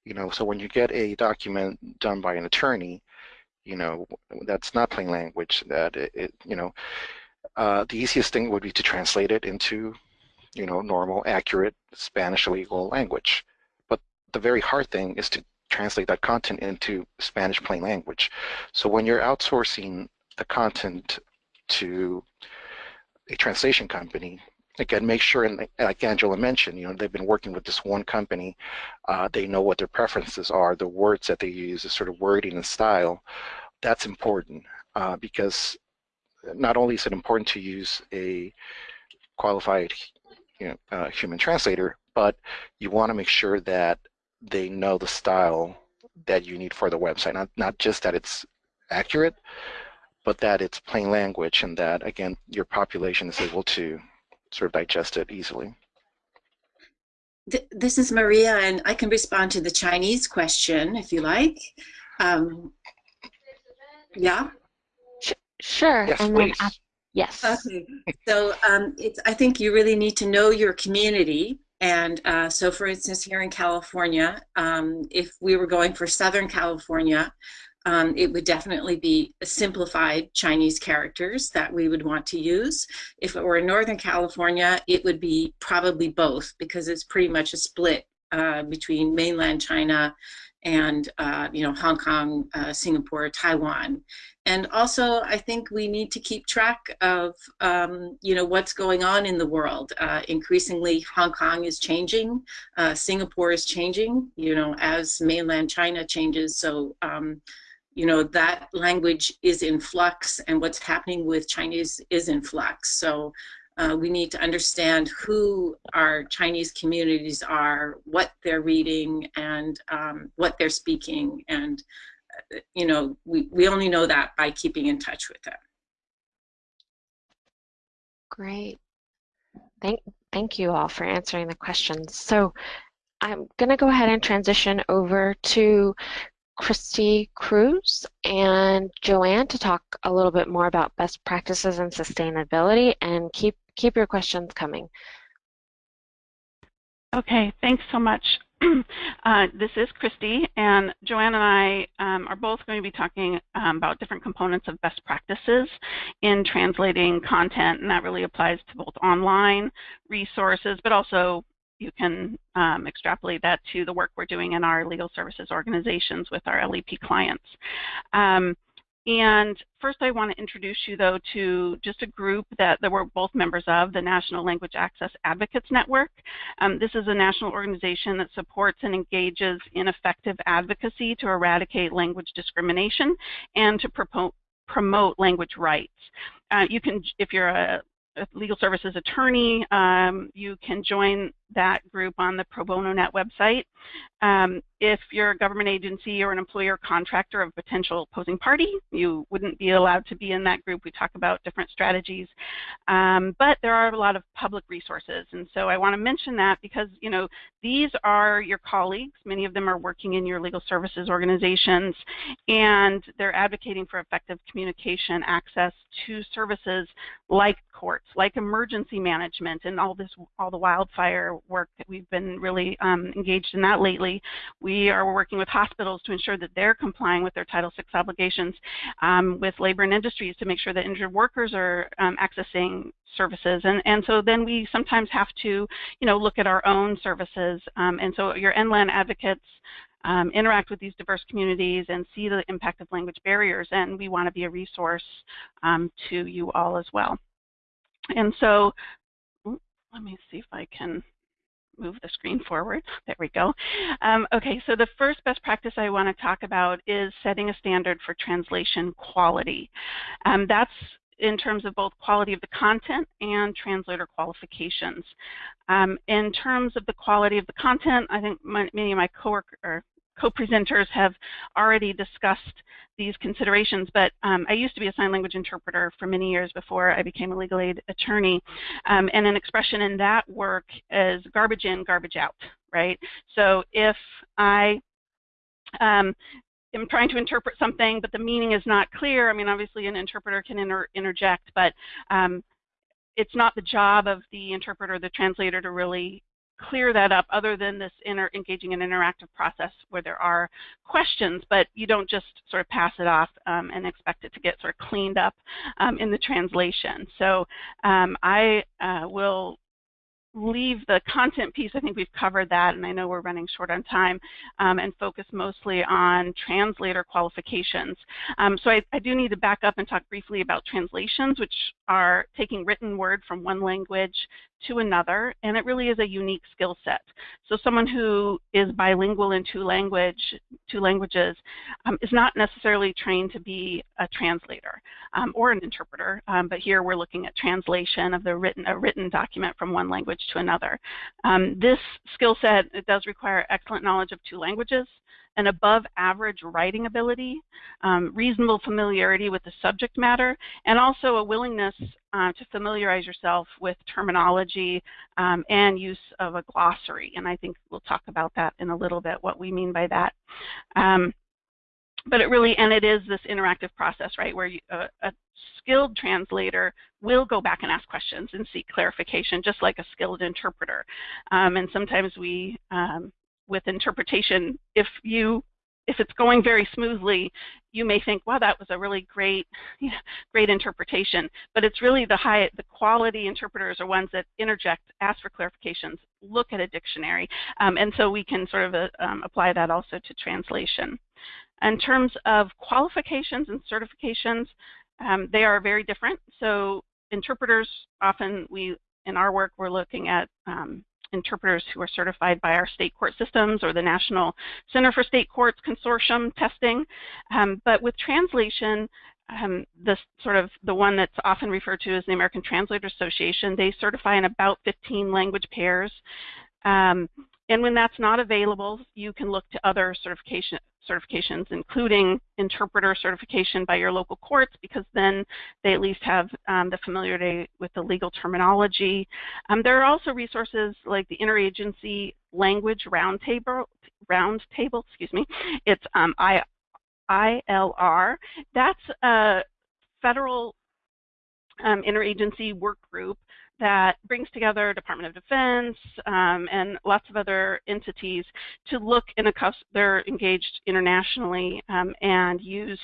You know, so when you get a document done by an attorney, you know, that's not plain language. That it, it you know, uh, the easiest thing would be to translate it into, you know, normal, accurate Spanish legal language. But the very hard thing is to translate that content into Spanish plain language. So when you're outsourcing the content to a translation company, again, make sure, and like Angela mentioned, you know, they've been working with this one company. Uh, they know what their preferences are, the words that they use, the sort of wording and style. That's important uh, because not only is it important to use a qualified you know, uh, human translator, but you want to make sure that they know the style that you need for the website, not, not just that it's accurate, but that it's plain language and that, again, your population is able to sort of digest it easily. This is Maria, and I can respond to the Chinese question if you like. Um, yeah? Sure. Yes, and please. Then, yes. Okay. So um, it's, I think you really need to know your community. And uh, so, for instance, here in California, um, if we were going for Southern California, um, it would definitely be simplified Chinese characters that we would want to use. If it were in Northern California, it would be probably both because it's pretty much a split uh, between mainland China and uh, you know Hong Kong, uh, Singapore, Taiwan, and also I think we need to keep track of um, you know what's going on in the world. Uh, increasingly, Hong Kong is changing, uh, Singapore is changing. You know as mainland China changes, so. Um, you know that language is in flux and what's happening with Chinese is in flux. So uh, we need to understand who our Chinese communities are, what they're reading, and um, what they're speaking. And, uh, you know, we, we only know that by keeping in touch with them. Great. Thank, thank you all for answering the questions. So I'm going to go ahead and transition over to Christy Cruz and Joanne to talk a little bit more about best practices and sustainability and keep keep your questions coming. Okay, thanks so much. uh, this is Christy, and Joanne and I um, are both going to be talking um, about different components of best practices in translating content, and that really applies to both online resources, but also you can um, extrapolate that to the work we're doing in our legal services organizations with our LEP clients. Um, and first I want to introduce you though to just a group that, that we're both members of, the National Language Access Advocates Network. Um, this is a national organization that supports and engages in effective advocacy to eradicate language discrimination and to promote promote language rights. Uh, you can, if you're a a legal services attorney, um, you can join that group on the Pro Bono Net website. Um, if you're a government agency or an employer contractor of a potential opposing party, you wouldn't be allowed to be in that group. We talk about different strategies, um, but there are a lot of public resources, and so I want to mention that because you know these are your colleagues. Many of them are working in your legal services organizations, and they're advocating for effective communication access to services like courts, like emergency management, and all this, all the wildfire work that we've been really um, engaged in that lately. We are working with hospitals to ensure that they're complying with their Title VI obligations um, with labor and industries to make sure that injured workers are um, accessing services. And and so then we sometimes have to you know look at our own services. Um, and so your NLAN advocates um, interact with these diverse communities and see the impact of language barriers and we want to be a resource um, to you all as well. And so let me see if I can move the screen forward. There we go. Um, okay, so the first best practice I want to talk about is setting a standard for translation quality. Um, that's in terms of both quality of the content and translator qualifications. Um, in terms of the quality of the content, I think my, many of my coworkers co-presenters have already discussed these considerations, but um, I used to be a sign language interpreter for many years before I became a legal aid attorney, um, and an expression in that work is garbage in, garbage out, right? So if I um, am trying to interpret something, but the meaning is not clear, I mean, obviously an interpreter can inter interject, but um, it's not the job of the interpreter, the translator, to really clear that up other than this engaging in interactive process where there are questions, but you don't just sort of pass it off um, and expect it to get sort of cleaned up um, in the translation. So um, I uh, will leave the content piece, I think we've covered that, and I know we're running short on time, um, and focus mostly on translator qualifications. Um, so I, I, do need to back up and talk briefly about translations, which are taking written word from one language to another, and it really is a unique skill set. So someone who is bilingual in two language, two languages, um, is not necessarily trained to be a translator um, or an interpreter, um, but here we're looking at translation of the written a written document from one language to another. Um, this skill set does require excellent knowledge of two languages, an above average writing ability, um, reasonable familiarity with the subject matter, and also a willingness uh, to familiarize yourself with terminology um, and use of a glossary. And I think we'll talk about that in a little bit, what we mean by that. Um, but it really, and it is this interactive process, right, where you, uh, a skilled translator will go back and ask questions and seek clarification, just like a skilled interpreter. Um, and sometimes we um, with interpretation, if you if it's going very smoothly, you may think, wow, that was a really great, great interpretation. But it's really the high, the quality interpreters are ones that interject, ask for clarifications, look at a dictionary, um, and so we can sort of uh, um, apply that also to translation. In terms of qualifications and certifications, um, they are very different. So interpreters often we in our work we're looking at um, interpreters who are certified by our state court systems or the National Center for State Courts Consortium testing. Um, but with translation, um, this sort of the one that's often referred to as the American Translator Association, they certify in about 15 language pairs. Um, and when that's not available, you can look to other certification certifications, including interpreter certification by your local courts, because then they at least have um, the familiarity with the legal terminology. Um, there are also resources like the Interagency Language Roundtable, Roundtable, excuse me. It's um, I, ILR. That's a federal um, interagency work group that brings together Department of Defense um, and lots of other entities to look in a they're engaged internationally um, and use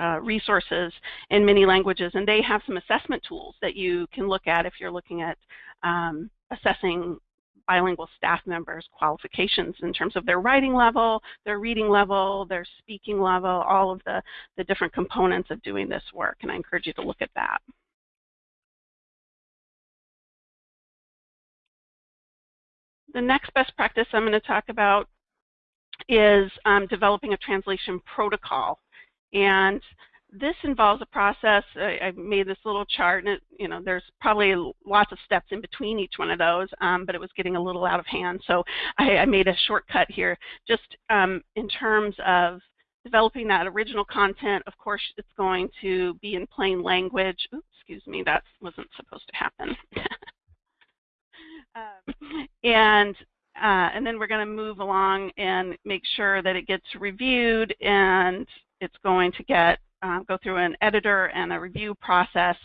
uh, resources in many languages and they have some assessment tools that you can look at if you're looking at um, assessing bilingual staff members qualifications in terms of their writing level, their reading level, their speaking level, all of the, the different components of doing this work and I encourage you to look at that. The next best practice I'm going to talk about is um, developing a translation protocol. And this involves a process. I, I, made this little chart, and it, you know, there's probably lots of steps in between each one of those, um, but it was getting a little out of hand. So I, I made a shortcut here, just um, in terms of developing that original content. Of course, it's going to be in plain language. Oops, excuse me, that wasn't supposed to happen. Um, and uh, and then we're going to move along and make sure that it gets reviewed and it's going to get uh, go through an editor and a review process.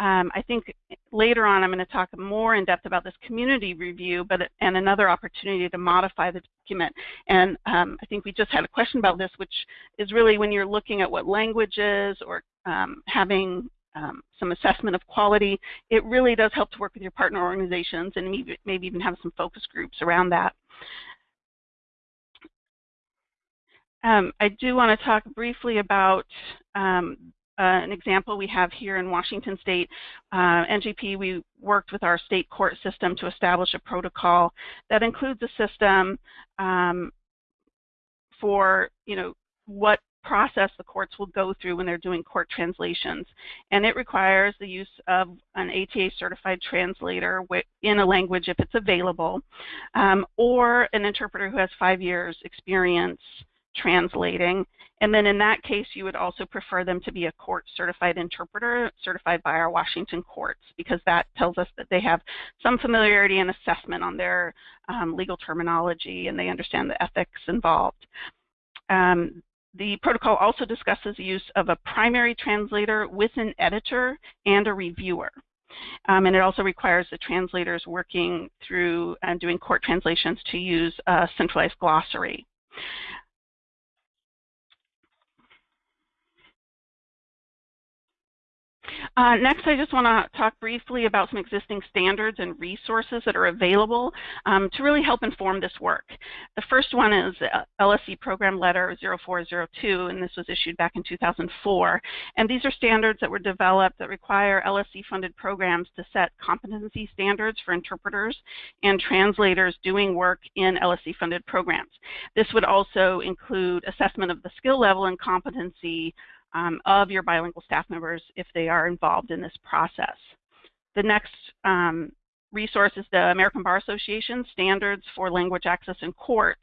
Um, I think later on I'm going to talk more in depth about this community review but and another opportunity to modify the document. And um, I think we just had a question about this, which is really when you're looking at what languages or um, having um, some assessment of quality, it really does help to work with your partner organizations and maybe, even have some focus groups around that. Um, I do want to talk briefly about um, uh, an example we have here in Washington State. Uh, NJP, we worked with our state court system to establish a protocol that includes a system um, for, you know, what process the courts will go through when they're doing court translations. And it requires the use of an ATA certified translator in a language if it's available, um, or an interpreter who has five years experience translating. And then in that case, you would also prefer them to be a court certified interpreter certified by our Washington courts because that tells us that they have some familiarity and assessment on their um, legal terminology and they understand the ethics involved. Um, the protocol also discusses the use of a primary translator with an editor and a reviewer. Um, and it also requires the translators working through and doing court translations to use a centralized glossary. Uh, next, I just want to talk briefly about some existing standards and resources that are available um, to really help inform this work. The first one is LSC Program Letter 0402, and this was issued back in 2004. And these are standards that were developed that require LSC-funded programs to set competency standards for interpreters and translators doing work in LSC-funded programs. This would also include assessment of the skill level and competency um, of your bilingual staff members if they are involved in this process. The next um, resource is the American Bar Association Standards for Language Access in Courts.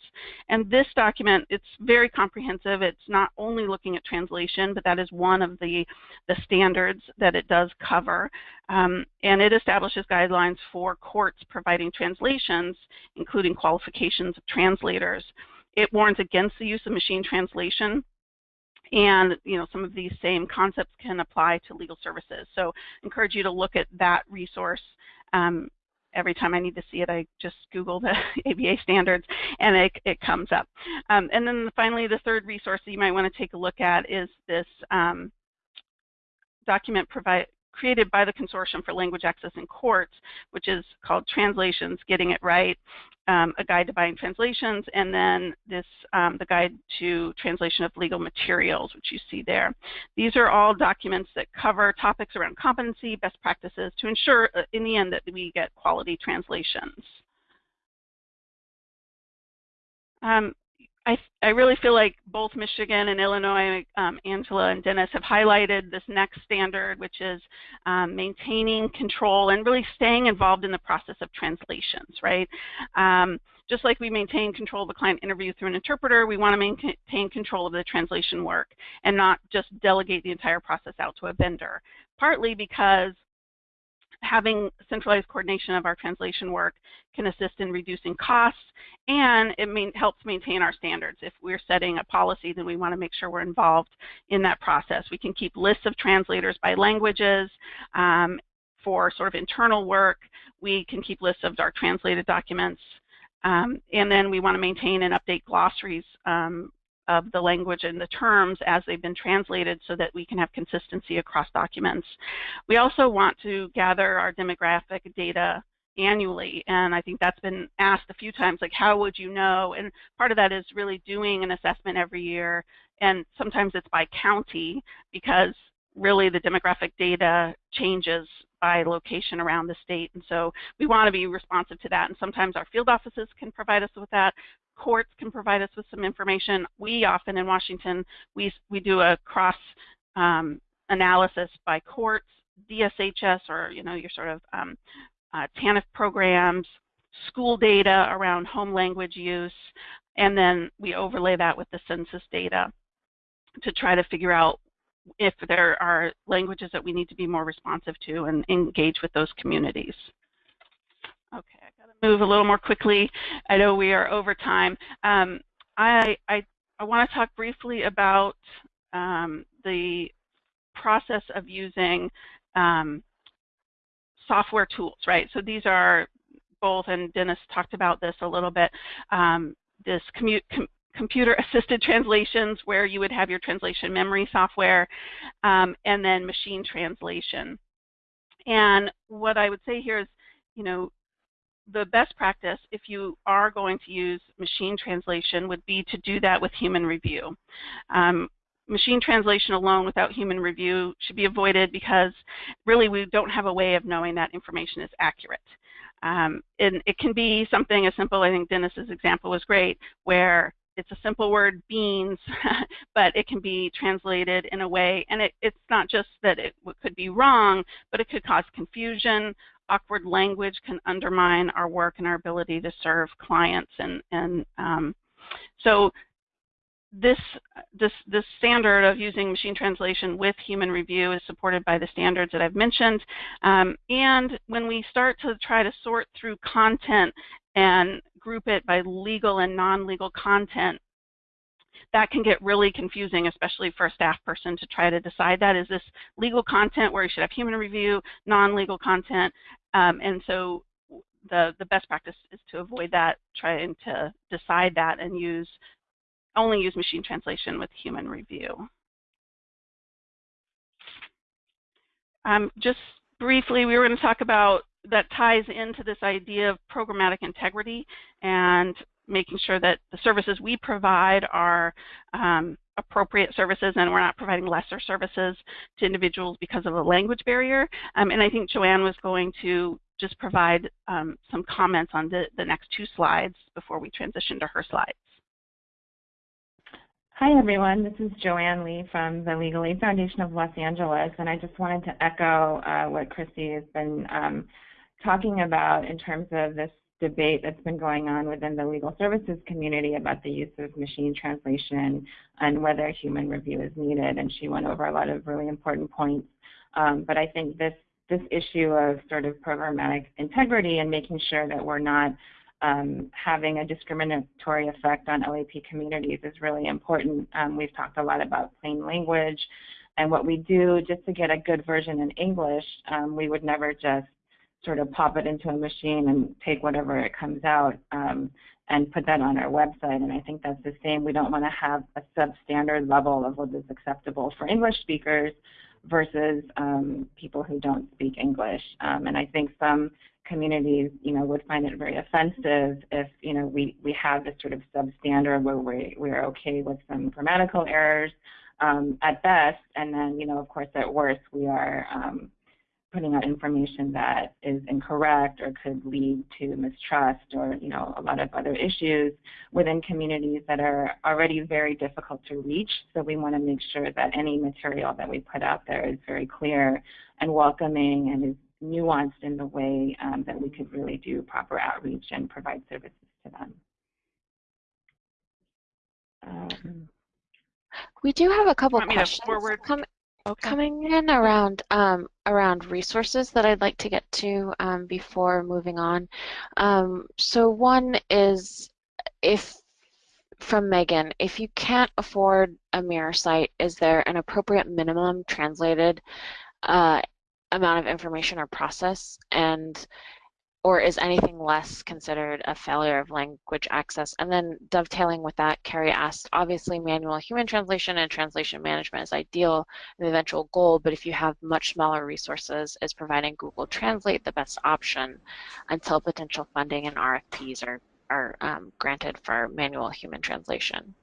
And this document, it's very comprehensive. It's not only looking at translation, but that is one of the, the standards that it does cover. Um, and it establishes guidelines for courts providing translations, including qualifications of translators. It warns against the use of machine translation and you know some of these same concepts can apply to legal services. So encourage you to look at that resource um, every time I need to see it, I just Google the ABA standards and it, it comes up. Um, and then finally, the third resource that you might want to take a look at is this um, document provide, created by the Consortium for Language Access in Courts, which is called Translations, Getting It Right, um, a guide to buying translations, and then this, um, the guide to translation of legal materials, which you see there. These are all documents that cover topics around competency, best practices to ensure uh, in the end that we get quality translations. Um, I, I really feel like both Michigan and Illinois, um, Angela and Dennis, have highlighted this next standard, which is um, maintaining control and really staying involved in the process of translations, right? Um, just like we maintain control of the client interview through an interpreter, we want to maintain control of the translation work and not just delegate the entire process out to a vendor. Partly because having centralized coordination of our translation work can assist in reducing costs and it mean, helps maintain our standards. If we're setting a policy, then we want to make sure we're involved in that process. We can keep lists of translators by languages um, for sort of internal work. We can keep lists of our translated documents. Um, and then we want to maintain and update glossaries um, of the language and the terms as they've been translated so that we can have consistency across documents. We also want to gather our demographic data annually and I think that's been asked a few times like how would you know and part of that is really doing an assessment every year and sometimes it's by county because really the demographic data changes by location around the state and so we want to be responsive to that and sometimes our field offices can provide us with that courts can provide us with some information. We often in Washington, we, we do a cross um, analysis by courts, DSHS, or you know your sort of um, uh, TANF programs, school data around home language use, and then we overlay that with the census data to try to figure out if there are languages that we need to be more responsive to and engage with those communities. Okay, I got to move a little more quickly. I know we are over time. Um, I, I, I want to talk briefly about um, the process of using um, software tools, right? So these are both, and Dennis talked about this a little bit, um, this com computer-assisted translations where you would have your translation memory software, um, and then machine translation. And what I would say here is, you know, the best practice, if you are going to use machine translation, would be to do that with human review. Um, machine translation alone without human review should be avoided because really we don't have a way of knowing that information is accurate. Um, and it can be something as simple, I think Dennis's example was great, where it's a simple word, beans, but it can be translated in a way, and it, it's not just that it could be wrong, but it could cause confusion awkward language can undermine our work and our ability to serve clients. And, and um, so this, this, this standard of using machine translation with human review is supported by the standards that I've mentioned. Um, and when we start to try to sort through content and group it by legal and non-legal content, that can get really confusing, especially for a staff person to try to decide that. Is this legal content where you should have human review, non-legal content? Um, and so the, the best practice is to avoid that, trying to decide that and use only use machine translation with human review. Um, just briefly, we were going to talk about that ties into this idea of programmatic integrity and making sure that the services we provide are um, appropriate services and we're not providing lesser services to individuals because of a language barrier. Um, and I think Joanne was going to just provide um, some comments on the, the next two slides before we transition to her slides. Hi everyone, this is Joanne Lee from the Legal Aid Foundation of Los Angeles, and I just wanted to echo uh, what Christy has been um, talking about in terms of this debate that's been going on within the legal services community about the use of machine translation and whether human review is needed. And she went over a lot of really important points. Um, but I think this this issue of sort of programmatic integrity and making sure that we're not um, having a discriminatory effect on LEP communities is really important. Um, we've talked a lot about plain language and what we do just to get a good version in English, um, we would never just sort of pop it into a machine and take whatever it comes out um, and put that on our website. And I think that's the same. We don't want to have a substandard level of what is acceptable for English speakers versus um, people who don't speak English. Um, and I think some communities, you know, would find it very offensive if, you know, we, we have this sort of substandard where we, we're okay with some grammatical errors um, at best, and then, you know, of course, at worst, we are um, putting out information that is incorrect or could lead to mistrust or, you know, a lot of other issues within communities that are already very difficult to reach. So we want to make sure that any material that we put out there is very clear and welcoming and is nuanced in the way um, that we could really do proper outreach and provide services to them. Um, we do have a couple questions com okay. coming in around um, around resources that I'd like to get to um, before moving on. Um, so one is if from Megan, if you can't afford a mirror site, is there an appropriate minimum translated uh, amount of information or process? And or is anything less considered a failure of language access? And then dovetailing with that, Carrie asked, obviously manual human translation and translation management is ideal, the eventual goal, but if you have much smaller resources, is providing Google Translate the best option until potential funding and RFPs are, are um, granted for manual human translation?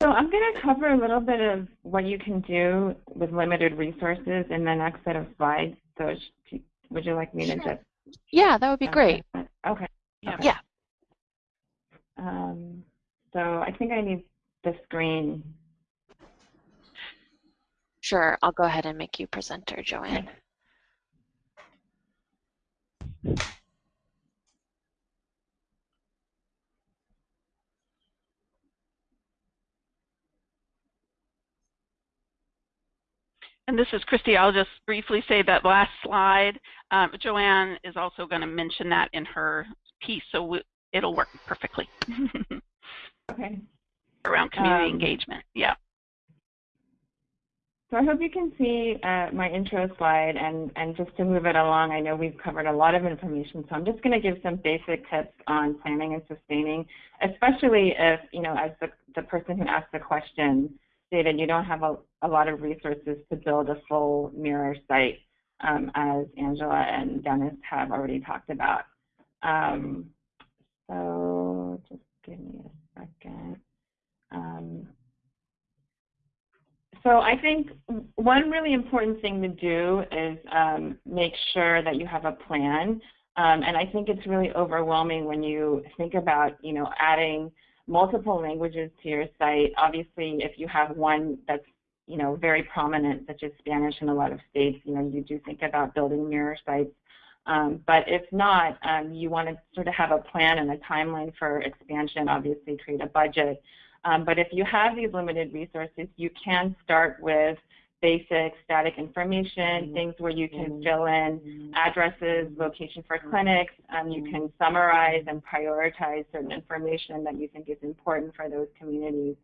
So I'm going to cover a little bit of what you can do with limited resources in the next set of slides. So would you like me to just? Yeah, that would be great. Okay. Yeah. yeah. Um, so I think I need the screen. Sure, I'll go ahead and make you presenter, Joanne. And this is Christy. I'll just briefly say that last slide, um, Joanne is also going to mention that in her piece, so we, it'll work perfectly. okay. Around community um, engagement, yeah. So I hope you can see uh, my intro slide, and, and just to move it along, I know we've covered a lot of information, so I'm just going to give some basic tips on planning and sustaining, especially if, you know, as the, the person who asked the question, stated you don't have a, a lot of resources to build a full mirror site, um, as Angela and Dennis have already talked about. Um, so just give me a second. Um, so I think one really important thing to do is um, make sure that you have a plan. Um, and I think it's really overwhelming when you think about, you know, adding multiple languages to your site. Obviously, if you have one that's you know very prominent, such as Spanish in a lot of states, you know you do think about building mirror sites. Um, but if not, um, you want to sort of have a plan and a timeline for expansion. Obviously, create a budget. Um, but if you have these limited resources, you can start with basic static information, mm-hmm. things where you can mm-hmm. fill in mm-hmm. addresses, location for clinics. Um, you can summarize and prioritize certain information that you think is important for those communities.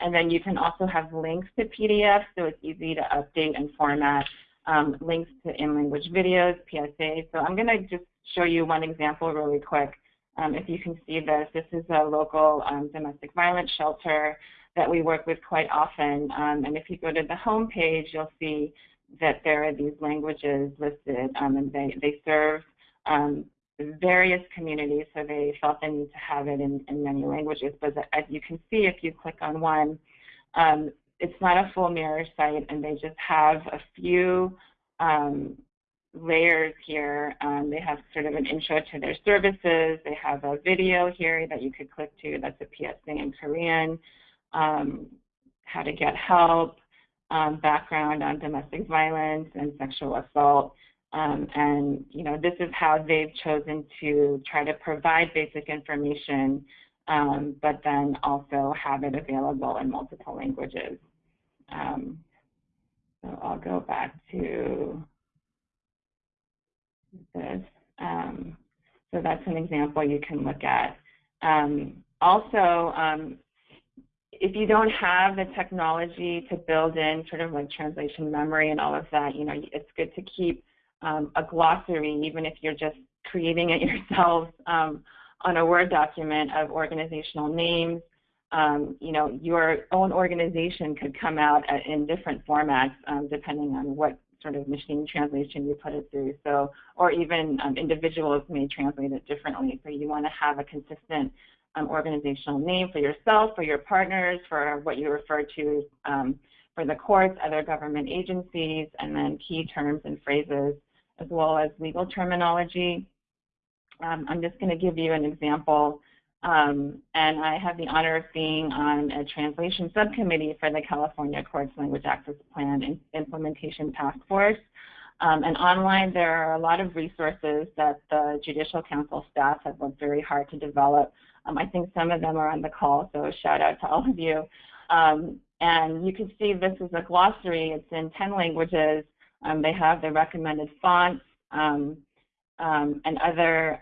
And then you can also have links to PDFs, so it's easy to update and format. Um, links to in-language videos, PSA. So I'm going to just show you one example really quick. Um, if you can see this, this is a local um, domestic violence shelter that we work with quite often. Um, and if you go to the home page, you'll see that there are these languages listed, um, and they, they serve um, various communities, so they felt the need to have it in, in many languages. But as you can see, if you click on one, um, it's not a full mirror site, and they just have a few um, layers here. Um, they have sort of an intro to their services. They have a video here that you could click to that's a PSA in Korean um, how to get help, um, background on domestic violence and sexual assault. Um, and you know, this is how they've chosen to try to provide basic information, um, but then also have it available in multiple languages. Um, so I'll go back to this. Um, so that's an example you can look at. also, if you don't have the technology to build in sort of like translation memory and all of that, you know, it's good to keep um, a glossary, even if you're just creating it yourselves um, on a Word document of organizational names. Um, you know, your own organization could come out at, in different formats um, depending on what sort of machine translation you put it through. So, or even um, individuals may translate it differently. So you want to have a consistent um, organizational name for yourself, for your partners, for what you refer to um, for the courts, other government agencies, and then key terms and phrases, as well as legal terminology. Um, I'm just going to give you an example. Um, and I have the honor of being on a translation subcommittee for the California Courts Language Access Plan Implementation Task Force. Um, and online, there are a lot of resources that the Judicial Council staff have worked very hard to develop. Um, I think some of them are on the call, so a shout out to all of you. Um, and you can see this is a glossary. It's in 10 languages. Um, they have the recommended fonts um, um, and other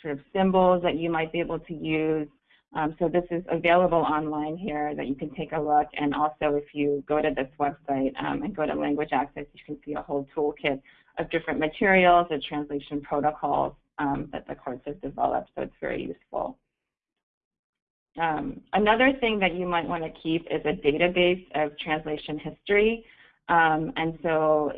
sort of symbols that you might be able to use. Um, so this is available online here that you can take a look. And also if you go to this website um, and go to language access, you can see a whole toolkit of different materials and translation protocols um, that the courts have developed. So it's very useful. Um, another thing that you might want to keep is a database of translation history. Um, and so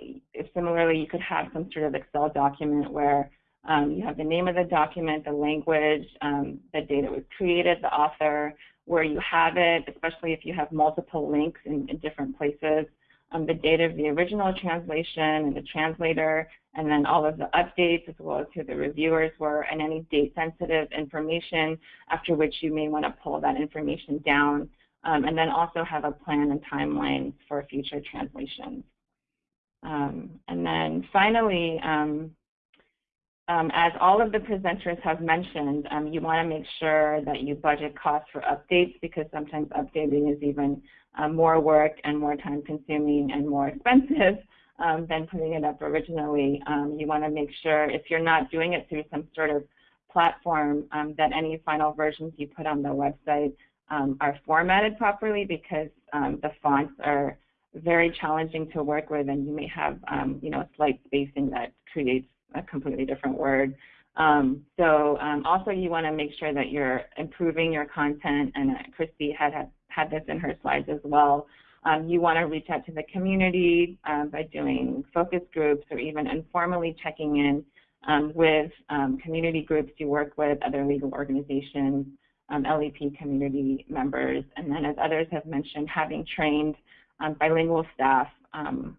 similarly, you could have some sort of Excel document where um, you have the name of the document, the language, um, the date it was created, the author, where you have it, especially if you have multiple links in, in different places, um, the date of the original translation and the translator, and then all of the updates as well as who the reviewers were and any date sensitive information after which you may want to pull that information down um, and then also have a plan and timeline for future translations. Um, and then finally, um, um, as all of the presenters have mentioned, um, you want to make sure that you budget costs for updates because sometimes updating is even uh, more work and more time consuming and more expensive um, than putting it up originally. Um, you want to make sure if you're not doing it through some sort of platform um, that any final versions you put on the website um, are formatted properly because the fonts are very challenging to work with and you may have you know slight spacing that creates a completely different word. Um, so um, also you want to make sure that you're improving your content, and uh, Christy had, had, had this in her slides as well. Um, you want to reach out to the community um, by doing focus groups or even informally checking in um, with um, community groups you work with, other legal organizations, LEP community members, and then as others have mentioned, having trained bilingual staff um,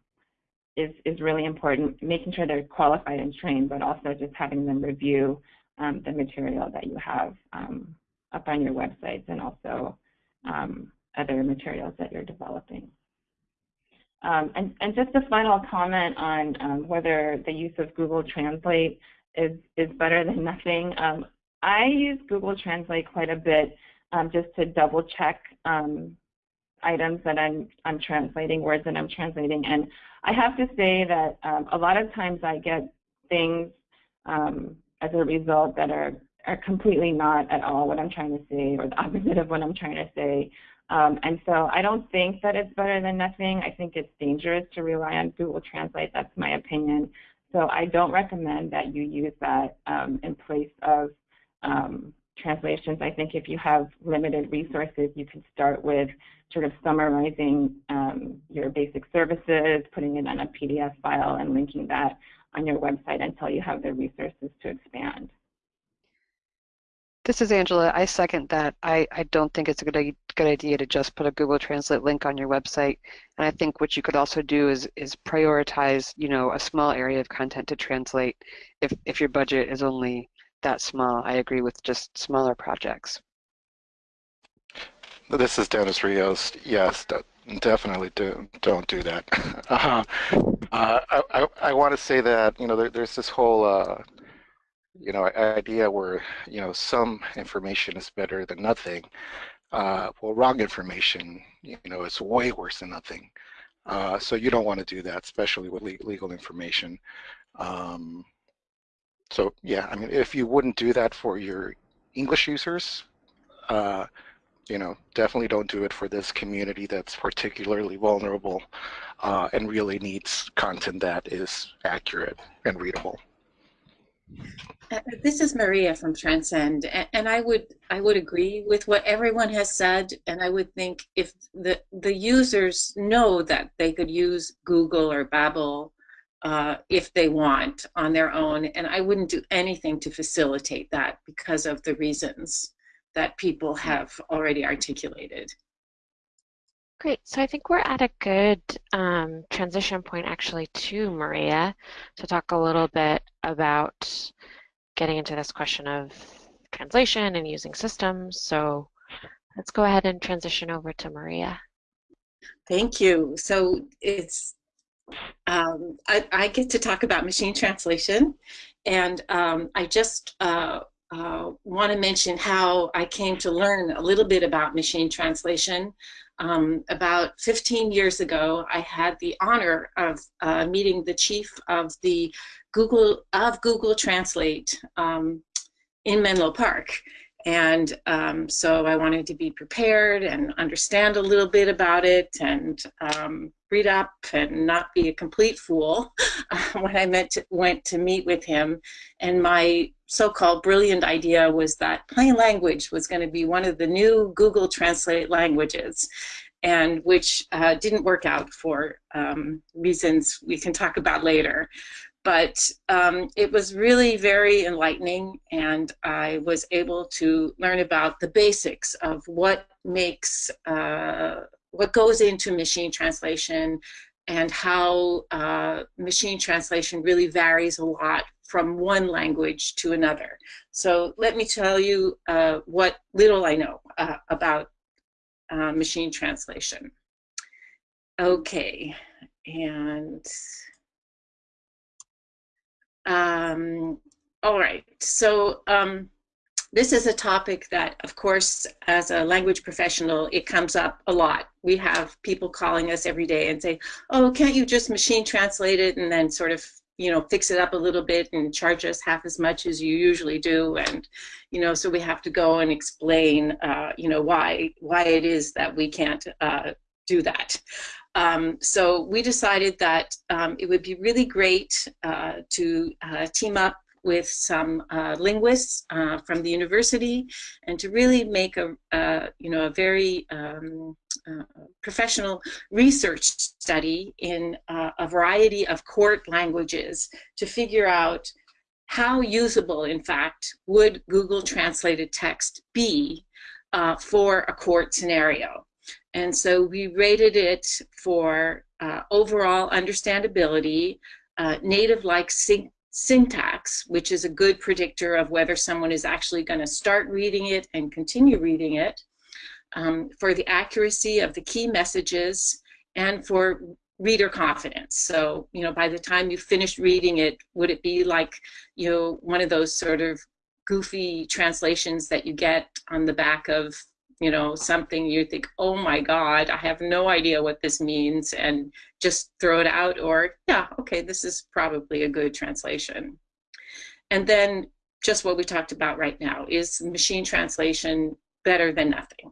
is, is really important, making sure they're qualified and trained, but also just having them review um, the material that you have um, up on your websites and also um, other materials that you're developing. Um, and, and, just a final comment on um, whether the use of Google Translate is, is better than nothing. Um, I use Google Translate quite a bit just to double check items that I'm, I'm translating, words that I'm translating. And I have to say that um, a lot of times I get things um, as a result that are, are completely not at all what I'm trying to say or the opposite of what I'm trying to say. Um, and so I don't think that it's better than nothing. I think it's dangerous to rely on Google Translate. That's my opinion. So I don't recommend that you use that um, in place of um, translations. I think if you have limited resources, you can start with sort of summarizing um, your basic services, putting it on a PDF file and linking that on your website until you have the resources to expand. This is Angela. I second that. I, I don't think it's a good, good idea to just put a Google Translate link on your website. And I think what you could also do is, is prioritize, you know, a small area of content to translate if, if your budget is only that small. I agree with just smaller projects. This is Dennis Rios. Yes, definitely do, don't do that. uh, uh, I, I want to say that, you know, there, there's this whole, uh, you know, idea where, you know, some information is better than nothing. Uh, well, wrong information, you know, is way worse than nothing. Uh, so you don't want to do that, especially with legal information. Um, so yeah, I mean, if you wouldn't do that for your English users, uh, you know, definitely don't do it for this community that's particularly vulnerable uh, and really needs content that is accurate and readable. This is Maria from Transcend, and I would I would agree with what everyone has said, and I would think if the the users know that they could use Google or Babel uh, if they want on their own, and I wouldn't do anything to facilitate that because of the reasons that people have already articulated. Great. So I think we're at a good um, transition point actually to Maria to talk a little bit about getting into this question of translation and using systems. So let's go ahead and transition over to Maria. Thank you. So it's um, I, I, get to talk about machine translation, and um, I just uh, uh, want to mention how I came to learn a little bit about machine translation. Um, about 15 years ago, I had the honor of uh, meeting the chief of the Google of Google Translate um, in Menlo Park. And um, so I wanted to be prepared and understand a little bit about it and um, read up and not be a complete fool when I to, went to meet with him. And my so-called brilliant idea was that plain language was going to be one of the new Google Translate languages and which uh, didn't work out for um, reasons we can talk about later but um, it was really very enlightening and I was able to learn about the basics of what makes, uh, what goes into machine translation and how uh, machine translation really varies a lot from one language to another. So let me tell you uh, what little I know uh, about uh, machine translation. Okay, and um, all right, so um, this is a topic that, of course, as a language professional, it comes up a lot. We have people calling us every day and say, oh, can't you just machine translate it and then sort of you know, fix it up a little bit and charge us half as much as you usually do. And, you know, so we have to go and explain, uh, you know, why, why it is that we can't uh, do that. Um, so we decided that um, it would be really great uh, to uh, team up with some uh, linguists uh, from the university and to really make a, uh, you know, a very um, uh, professional research study in a variety of court languages to figure out how usable, in fact, would Google translated text be for a court scenario. And so we rated it for uh, overall understandability, uh, native-like syntax, which is a good predictor of whether someone is actually going to start reading it and continue reading it, um, for the accuracy of the key messages, and for reader confidence. So, you know, by the time you finish reading it, would it be like, you know, one of those sort of goofy translations that you get on the back of you know, something you think, oh my God, I have no idea what this means, and just throw it out, or yeah, okay, this is probably a good translation. And then just what we talked about right now, is machine translation better than nothing?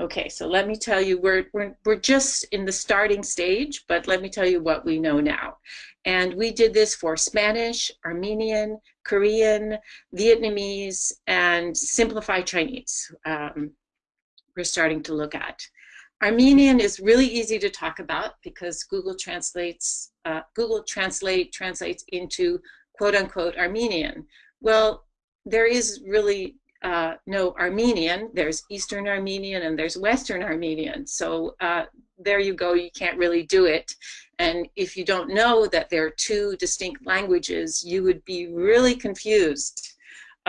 Okay, so let me tell you, we're, we're, we're just in the starting stage, but let me tell you what we know now. And we did this for Spanish, Armenian, Korean, Vietnamese, and simplified Chinese. Um, we're starting to look at. Armenian is really easy to talk about because Google translates, uh, Google Translate translates into quote unquote Armenian. Well, there is really uh, no Armenian. There's Eastern Armenian and there's Western Armenian. So uh, there you go, you can't really do it. And if you don't know that there are two distinct languages, you would be really confused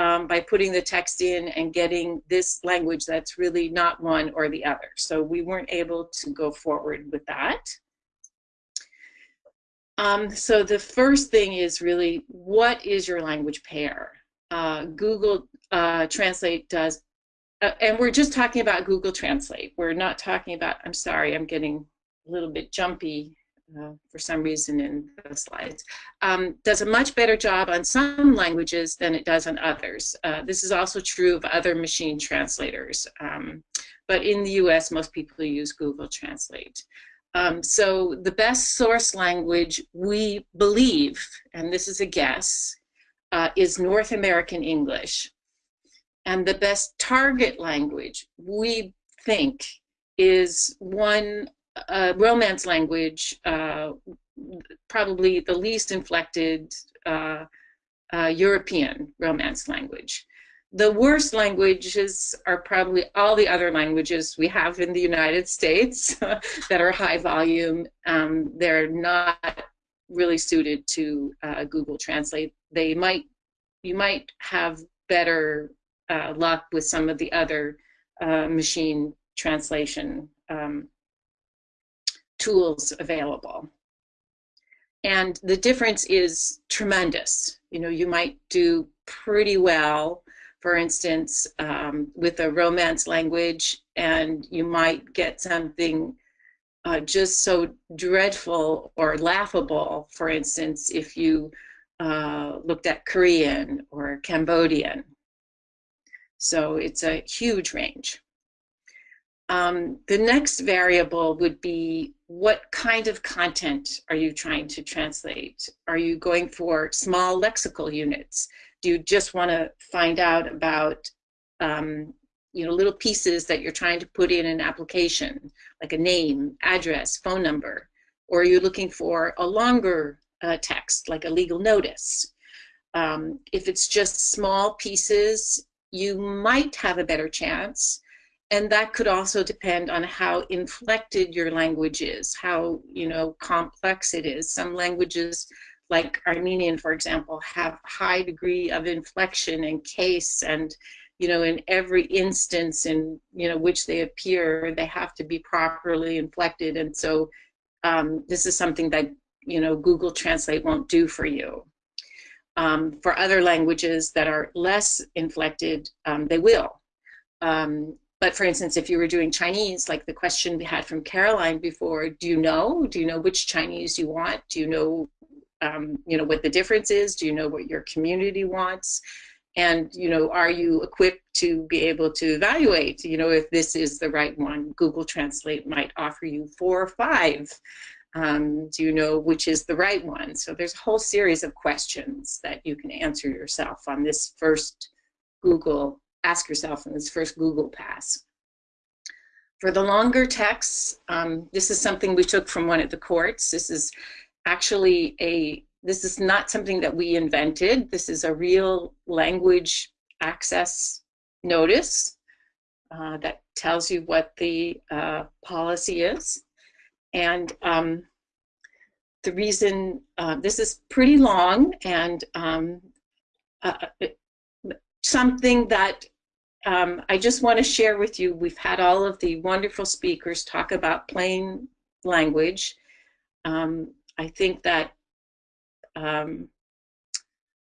um, by putting the text in and getting this language that's really not one or the other. So we weren't able to go forward with that. Um, so the first thing is really, what is your language pair? Uh, Google uh, Translate does, uh, and we're just talking about Google Translate. We're not talking about, I'm sorry, I'm getting a little bit jumpy uh, for some reason in the slides, um, does a much better job on some languages than it does on others. Uh, this is also true of other machine translators. Um, but in the US, most people use Google Translate. Um, so the best source language we believe, and this is a guess, uh, is North American English. And the best target language we think is one uh, Romance language, uh, probably the least inflected uh, uh, European Romance language. The worst languages are probably all the other languages we have in the United States that are high volume. Um, they're not really suited to uh, Google Translate. They might, you might have better uh, luck with some of the other machine translation um, tools available. And the difference is tremendous. You know, you might do pretty well, for instance, um, with a romance language, and you might get something uh, just so dreadful or laughable, for instance, if you uh, looked at Korean or Cambodian. So it's a huge range. Um, the next variable would be what kind of content are you trying to translate? Are you going for small lexical units? Do you just want to find out about um, you know, little pieces that you're trying to put in an application, like a name, address, phone number? Or are you looking for a longer uh, text, like a legal notice? Um, if it's just small pieces, you might have a better chance and that could also depend on how inflected your language is, how you know complex it is. Some languages, like Armenian, for example, have high degree of inflection and case, and you know in every instance in you know which they appear, they have to be properly inflected, and so um, this is something that you know Google Translate won't do for you. Um, for other languages that are less inflected, um, they will. Um, but for instance, if you were doing Chinese, like the question we had from Caroline before, do you know? Do you know which Chinese you want? Do you know, um, you know, what the difference is? Do you know what your community wants? And, you know, are you equipped to be able to evaluate, you know, if this is the right one? Google Translate might offer you four or five. Um, do you know which is the right one? So there's a whole series of questions that you can answer yourself on this first Google ask yourself in this first Google pass. For the longer texts, um, this is something we took from one of the courts. This is actually a, this is not something that we invented. This is a real language access notice uh, that tells you what the uh, policy is. And um, the reason, uh, this is pretty long and um, uh, something that um, I just want to share with you, we've had all of the wonderful speakers talk about plain language. Um, I think that um,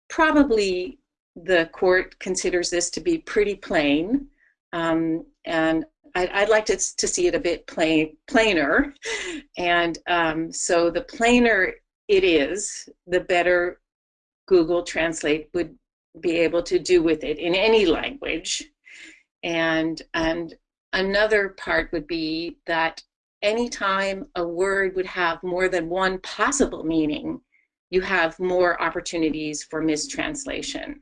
probably the court considers this to be pretty plain. Um, and I'd, I'd, like to, to see it a bit plain, plainer. And um, so the plainer it is, the better Google Translate would be able to do with it in any language. And, and another part would be that anytime a word would have more than one possible meaning, you have more opportunities for mistranslation.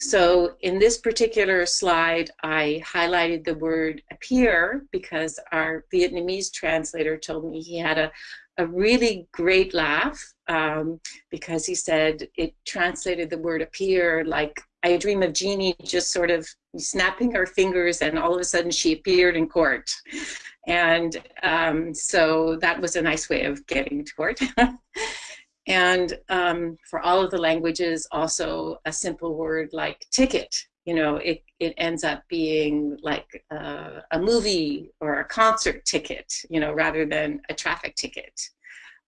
So in this particular slide, I highlighted the word appear because our Vietnamese translator told me he had a, a really great laugh um, because he said it translated the word appear like I dream of Jeannie just sort of snapping her fingers and all of a sudden she appeared in court. And um, so that was a nice way of getting to court. and um, for all of the languages, also a simple word like ticket, you know, it, it ends up being like uh, a movie or a concert ticket, you know, rather than a traffic ticket.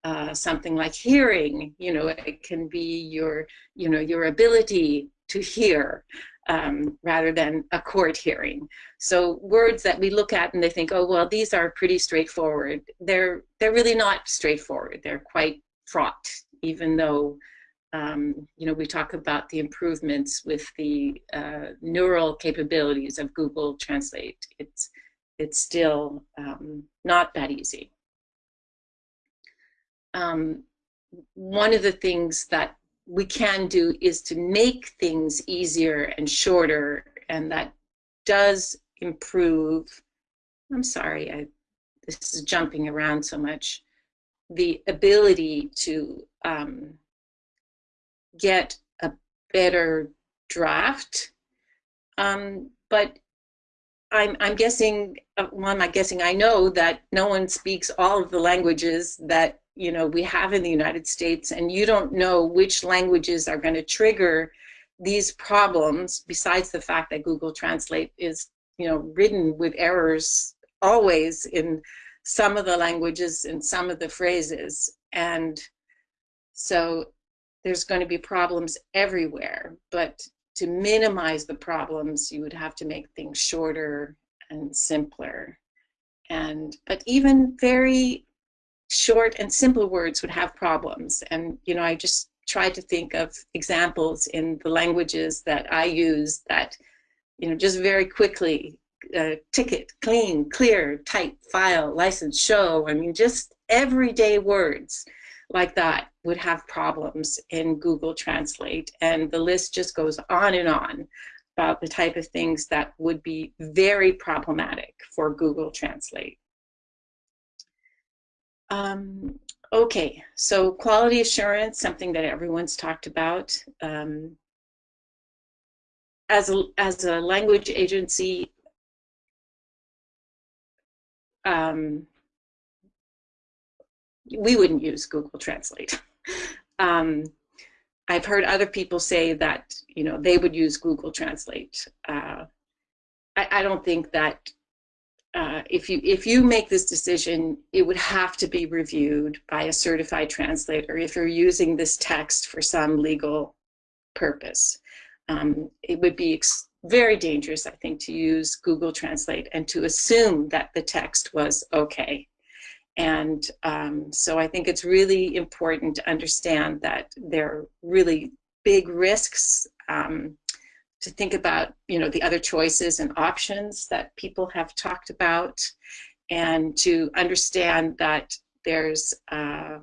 Uh, something like hearing, you know, it can be your, you know, your ability to hear um, rather than a court hearing. So words that we look at and they think, oh, well, these are pretty straightforward. They're, they're really not straightforward. They're quite fraught, even though, um, you know, we talk about the improvements with the uh, neural capabilities of Google Translate. It's, it's still um, not that easy. Um, one of the things that we can do is to make things easier and shorter, and that does improve. I'm sorry, I, this is jumping around so much. The ability to um, get a better draft. Um, but I'm, I'm guessing, uh, well, I'm not guessing, I know that no one speaks all of the languages that you know we have in the United States, and you don't know which languages are going to trigger these problems. Besides the fact that Google Translate is you know written with errors always in some of the languages and some of the phrases, and so there's going to be problems everywhere. But to minimize the problems, you would have to make things shorter and simpler. And but even very short and simple words would have problems. And, you know, I just tried to think of examples in the languages that I use that, you know, just very quickly, uh, ticket, clean, clear, type, file, license, show. I mean, just everyday words like that would have problems in Google Translate. And the list just goes on and on about the type of things that would be very problematic for Google Translate. Um, okay, so quality assurance, something that everyone's talked about. Um, as, a, as a language agency, um, we wouldn't use Google Translate. um, I've heard other people say that you know they would use Google Translate. Uh, I, I, don't think that uh, if you if you make this decision, it would have to be reviewed by a certified translator if you're using this text for some legal purpose. Um, it would be very dangerous, I think, to use Google Translate and to assume that the text was okay. And um, so I think it's really important to understand that there are really big risks um, to think about, you know, the other choices and options that people have talked about, and to understand that there's, uh,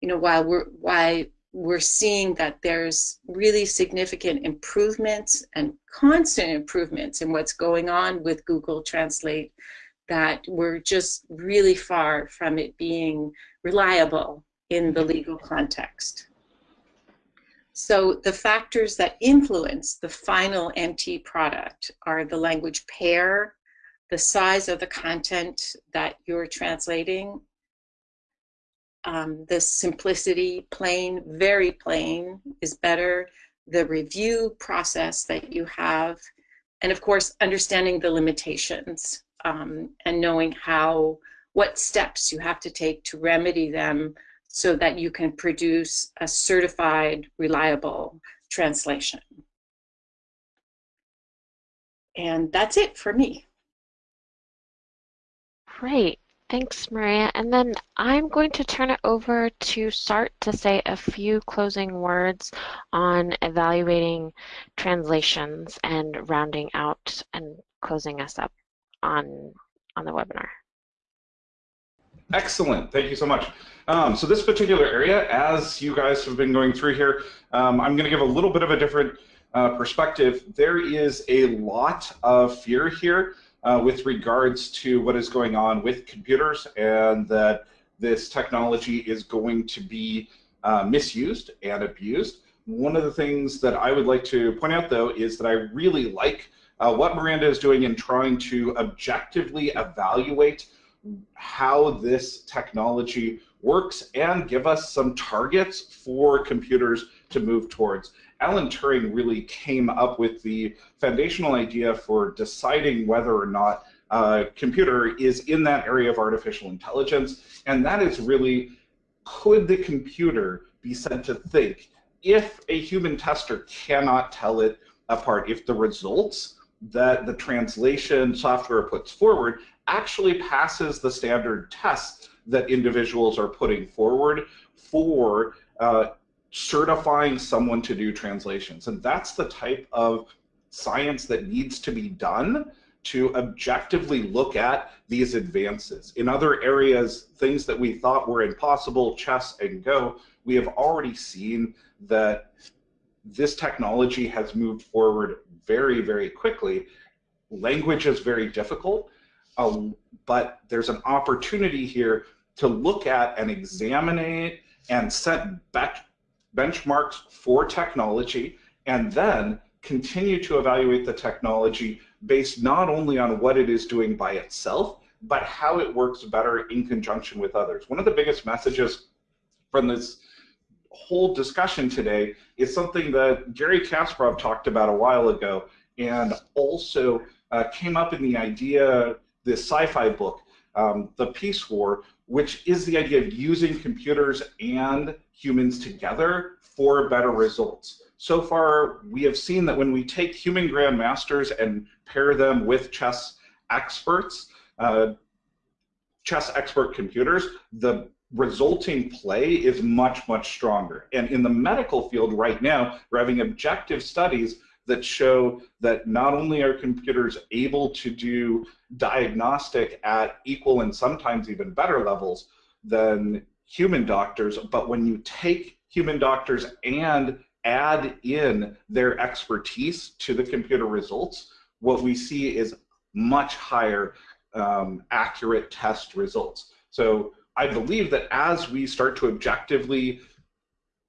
you know, while we're why we're seeing that there's really significant improvements and constant improvements in what's going on with Google Translate, that we're just really far from it being reliable in the legal context. So the factors that influence the final MT product are the language pair, the size of the content that you're translating, um, the simplicity, plain, very plain is better, the review process that you have, and of course, understanding the limitations um, and knowing how, what steps you have to take to remedy them so that you can produce a certified, reliable translation. And that's it for me. Great. Thanks, Maria. And then I'm going to turn it over to Sart to say a few closing words on evaluating translations and rounding out and closing us up on, on the webinar. Excellent. Thank you so much. Um, so this particular area, as you guys have been going through here, um, I'm going to give a little bit of a different uh, perspective. There is a lot of fear here uh, with regards to what is going on with computers and that this technology is going to be uh, misused and abused. One of the things that I would like to point out, though, is that I really like uh, what Miranda is doing in trying to objectively evaluate how this technology works and give us some targets for computers to move towards. Alan Turing really came up with the foundational idea for deciding whether or not a computer is in that area of artificial intelligence, and that is really, could the computer be said to think if a human tester cannot tell it apart, if the results that the translation software puts forward actually passes the standard tests that individuals are putting forward for uh, certifying someone to do translations. And that's the type of science that needs to be done to objectively look at these advances. In other areas, things that we thought were impossible, chess and Go, we have already seen that this technology has moved forward very, very quickly. Language is very difficult, um, but there's an opportunity here to look at and examine it and set benchmarks for technology and then continue to evaluate the technology based not only on what it is doing by itself, but how it works better in conjunction with others. One of the biggest messages from this whole discussion today is something that Garry Kasparov talked about a while ago and also uh, came up in the idea, this sci-fi book, um, The Peace War, which is the idea of using computers and humans together for better results. So far, we have seen that when we take human grandmasters and pair them with chess experts, uh, chess expert computers, the resulting play is much, much stronger. And in the medical field right now, we're having objective studies that show that not only are computers able to do diagnostic at equal and sometimes even better levels than human doctors, but when you take human doctors and add in their expertise to the computer results, what we see is much higher um, accurate test results. So I believe that as we start to objectively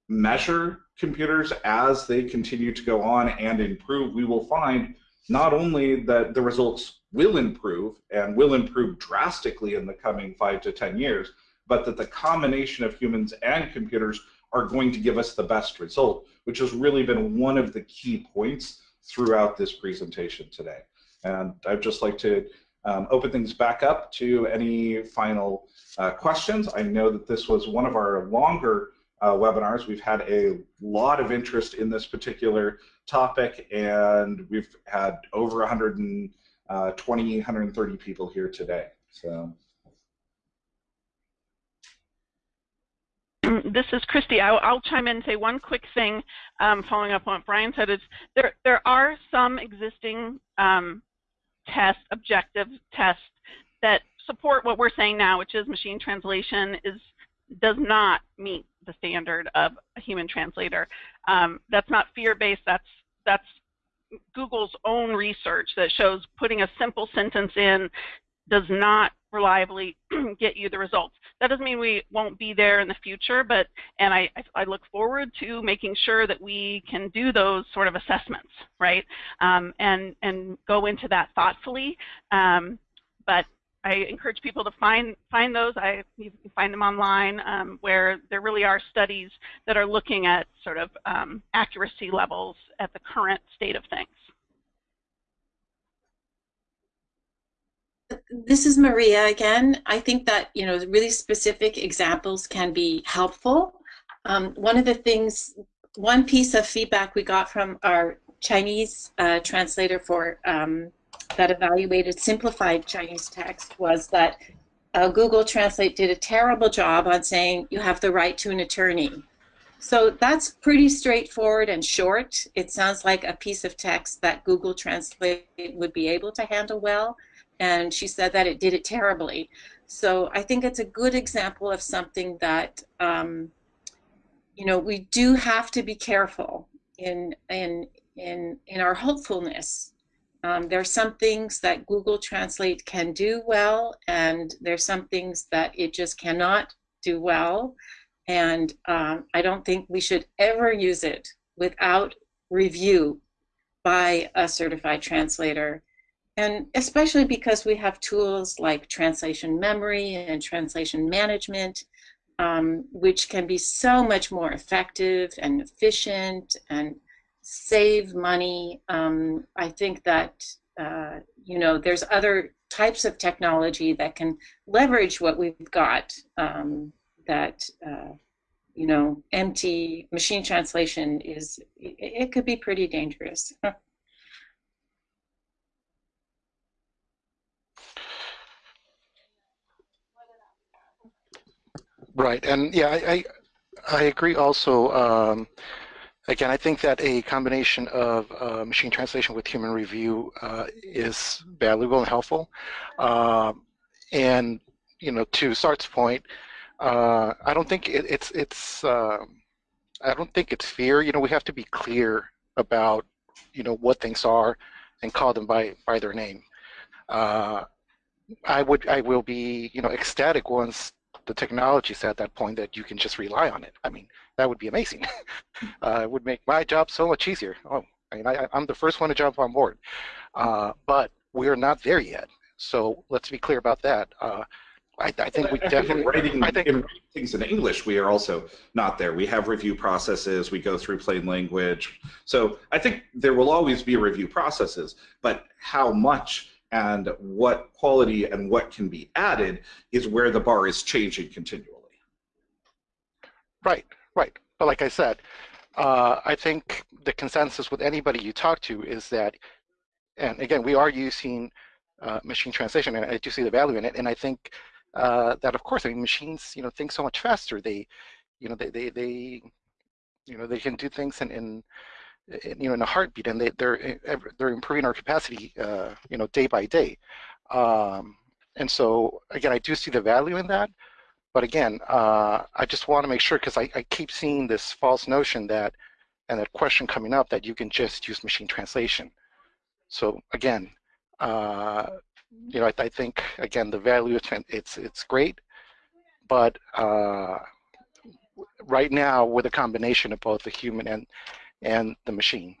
measure computers as they continue to go on and improve, we will find not only that the results will improve and will improve drastically in the coming five to 10 years, but that the combination of humans and computers are going to give us the best result, which has really been one of the key points throughout this presentation today. And I'd just like to um, open things back up to any final uh, questions. I know that this was one of our longer uh, webinars. We've had a lot of interest in this particular topic, and we've had over 120, 130 people here today. So. this is Christy. I'll, I'll, chime in and say one quick thing, um, following up on what Brian said. Is there there are some existing um, tests, objective tests that support what we're saying now, which is machine translation is does not meet the standard of a human translator. Um, that's not fear-based. That's that's Google's own research that shows putting a simple sentence in does not reliably get you the results. That doesn't mean we won't be there in the future, but and I, I look forward to making sure that we can do those sort of assessments, right? Um, and and go into that thoughtfully. Um, but I encourage people to find find those. I you can find them online um, where there really are studies that are looking at sort of um, accuracy levels at the current state of things. This is Maria again. I think that you know really specific examples can be helpful. Um, one of the things, one piece of feedback we got from our Chinese uh, translator for um, that evaluated simplified Chinese text was that uh, Google Translate did a terrible job on saying you have the right to an attorney. So that's pretty straightforward and short. It sounds like a piece of text that Google Translate would be able to handle well and she said that it did it terribly. So I think it's a good example of something that, um, you know, we do have to be careful in, in, in, in our hopefulness. Um, there are some things that Google Translate can do well, and there's some things that it just cannot do well. And um, I don't think we should ever use it without review by a certified translator and especially because we have tools like translation memory and translation management, um, which can be so much more effective and efficient and save money. Um, I think that, uh, you know, there's other types of technology that can leverage what we've got um, that, uh, you know, MT machine translation is, it, it could be pretty dangerous. Right, and yeah, I I, I agree also um, again, I think that a combination of uh, machine translation with human review uh, is valuable and helpful. Um, and you know, to Sart's point, uh, I don't think it, it's it's um, I don't think it's fear. You know, we have to be clear about you know what things are and call them by by their name. Uh, I would I will be you know ecstatic once the technology is at that point that you can just rely on it. I mean, that would be amazing. uh, it would make my job so much easier. Oh, I mean, I, am the first one to jump on board. Uh, but we're not there yet. So let's be clear about that. Uh, I, I, think we definitely writing I think, in things in English. We are also not there. We have review processes. We go through plain language. So I think there will always be review processes, but how much and what quality and what can be added is where the bar is changing continually. Right, right. But like I said, uh, I think the consensus with anybody you talk to is that, and again, we are using uh, machine translation, and I do see the value in it. And I think uh, that, of course, I mean, machines, you know, think so much faster. They, you know, they, they, they you know, they can do things in, in you know in a heartbeat and they, they're eh, they're improving our capacity uh, you know day by day um, and so again I do see the value in that but again uh, I just want to make sure because I, I keep seeing this false notion that and that question coming up that you can just use machine translation so again uh, you know I, I, think again the value it's it's great but uh, right now with a combination of both the human and and the machine.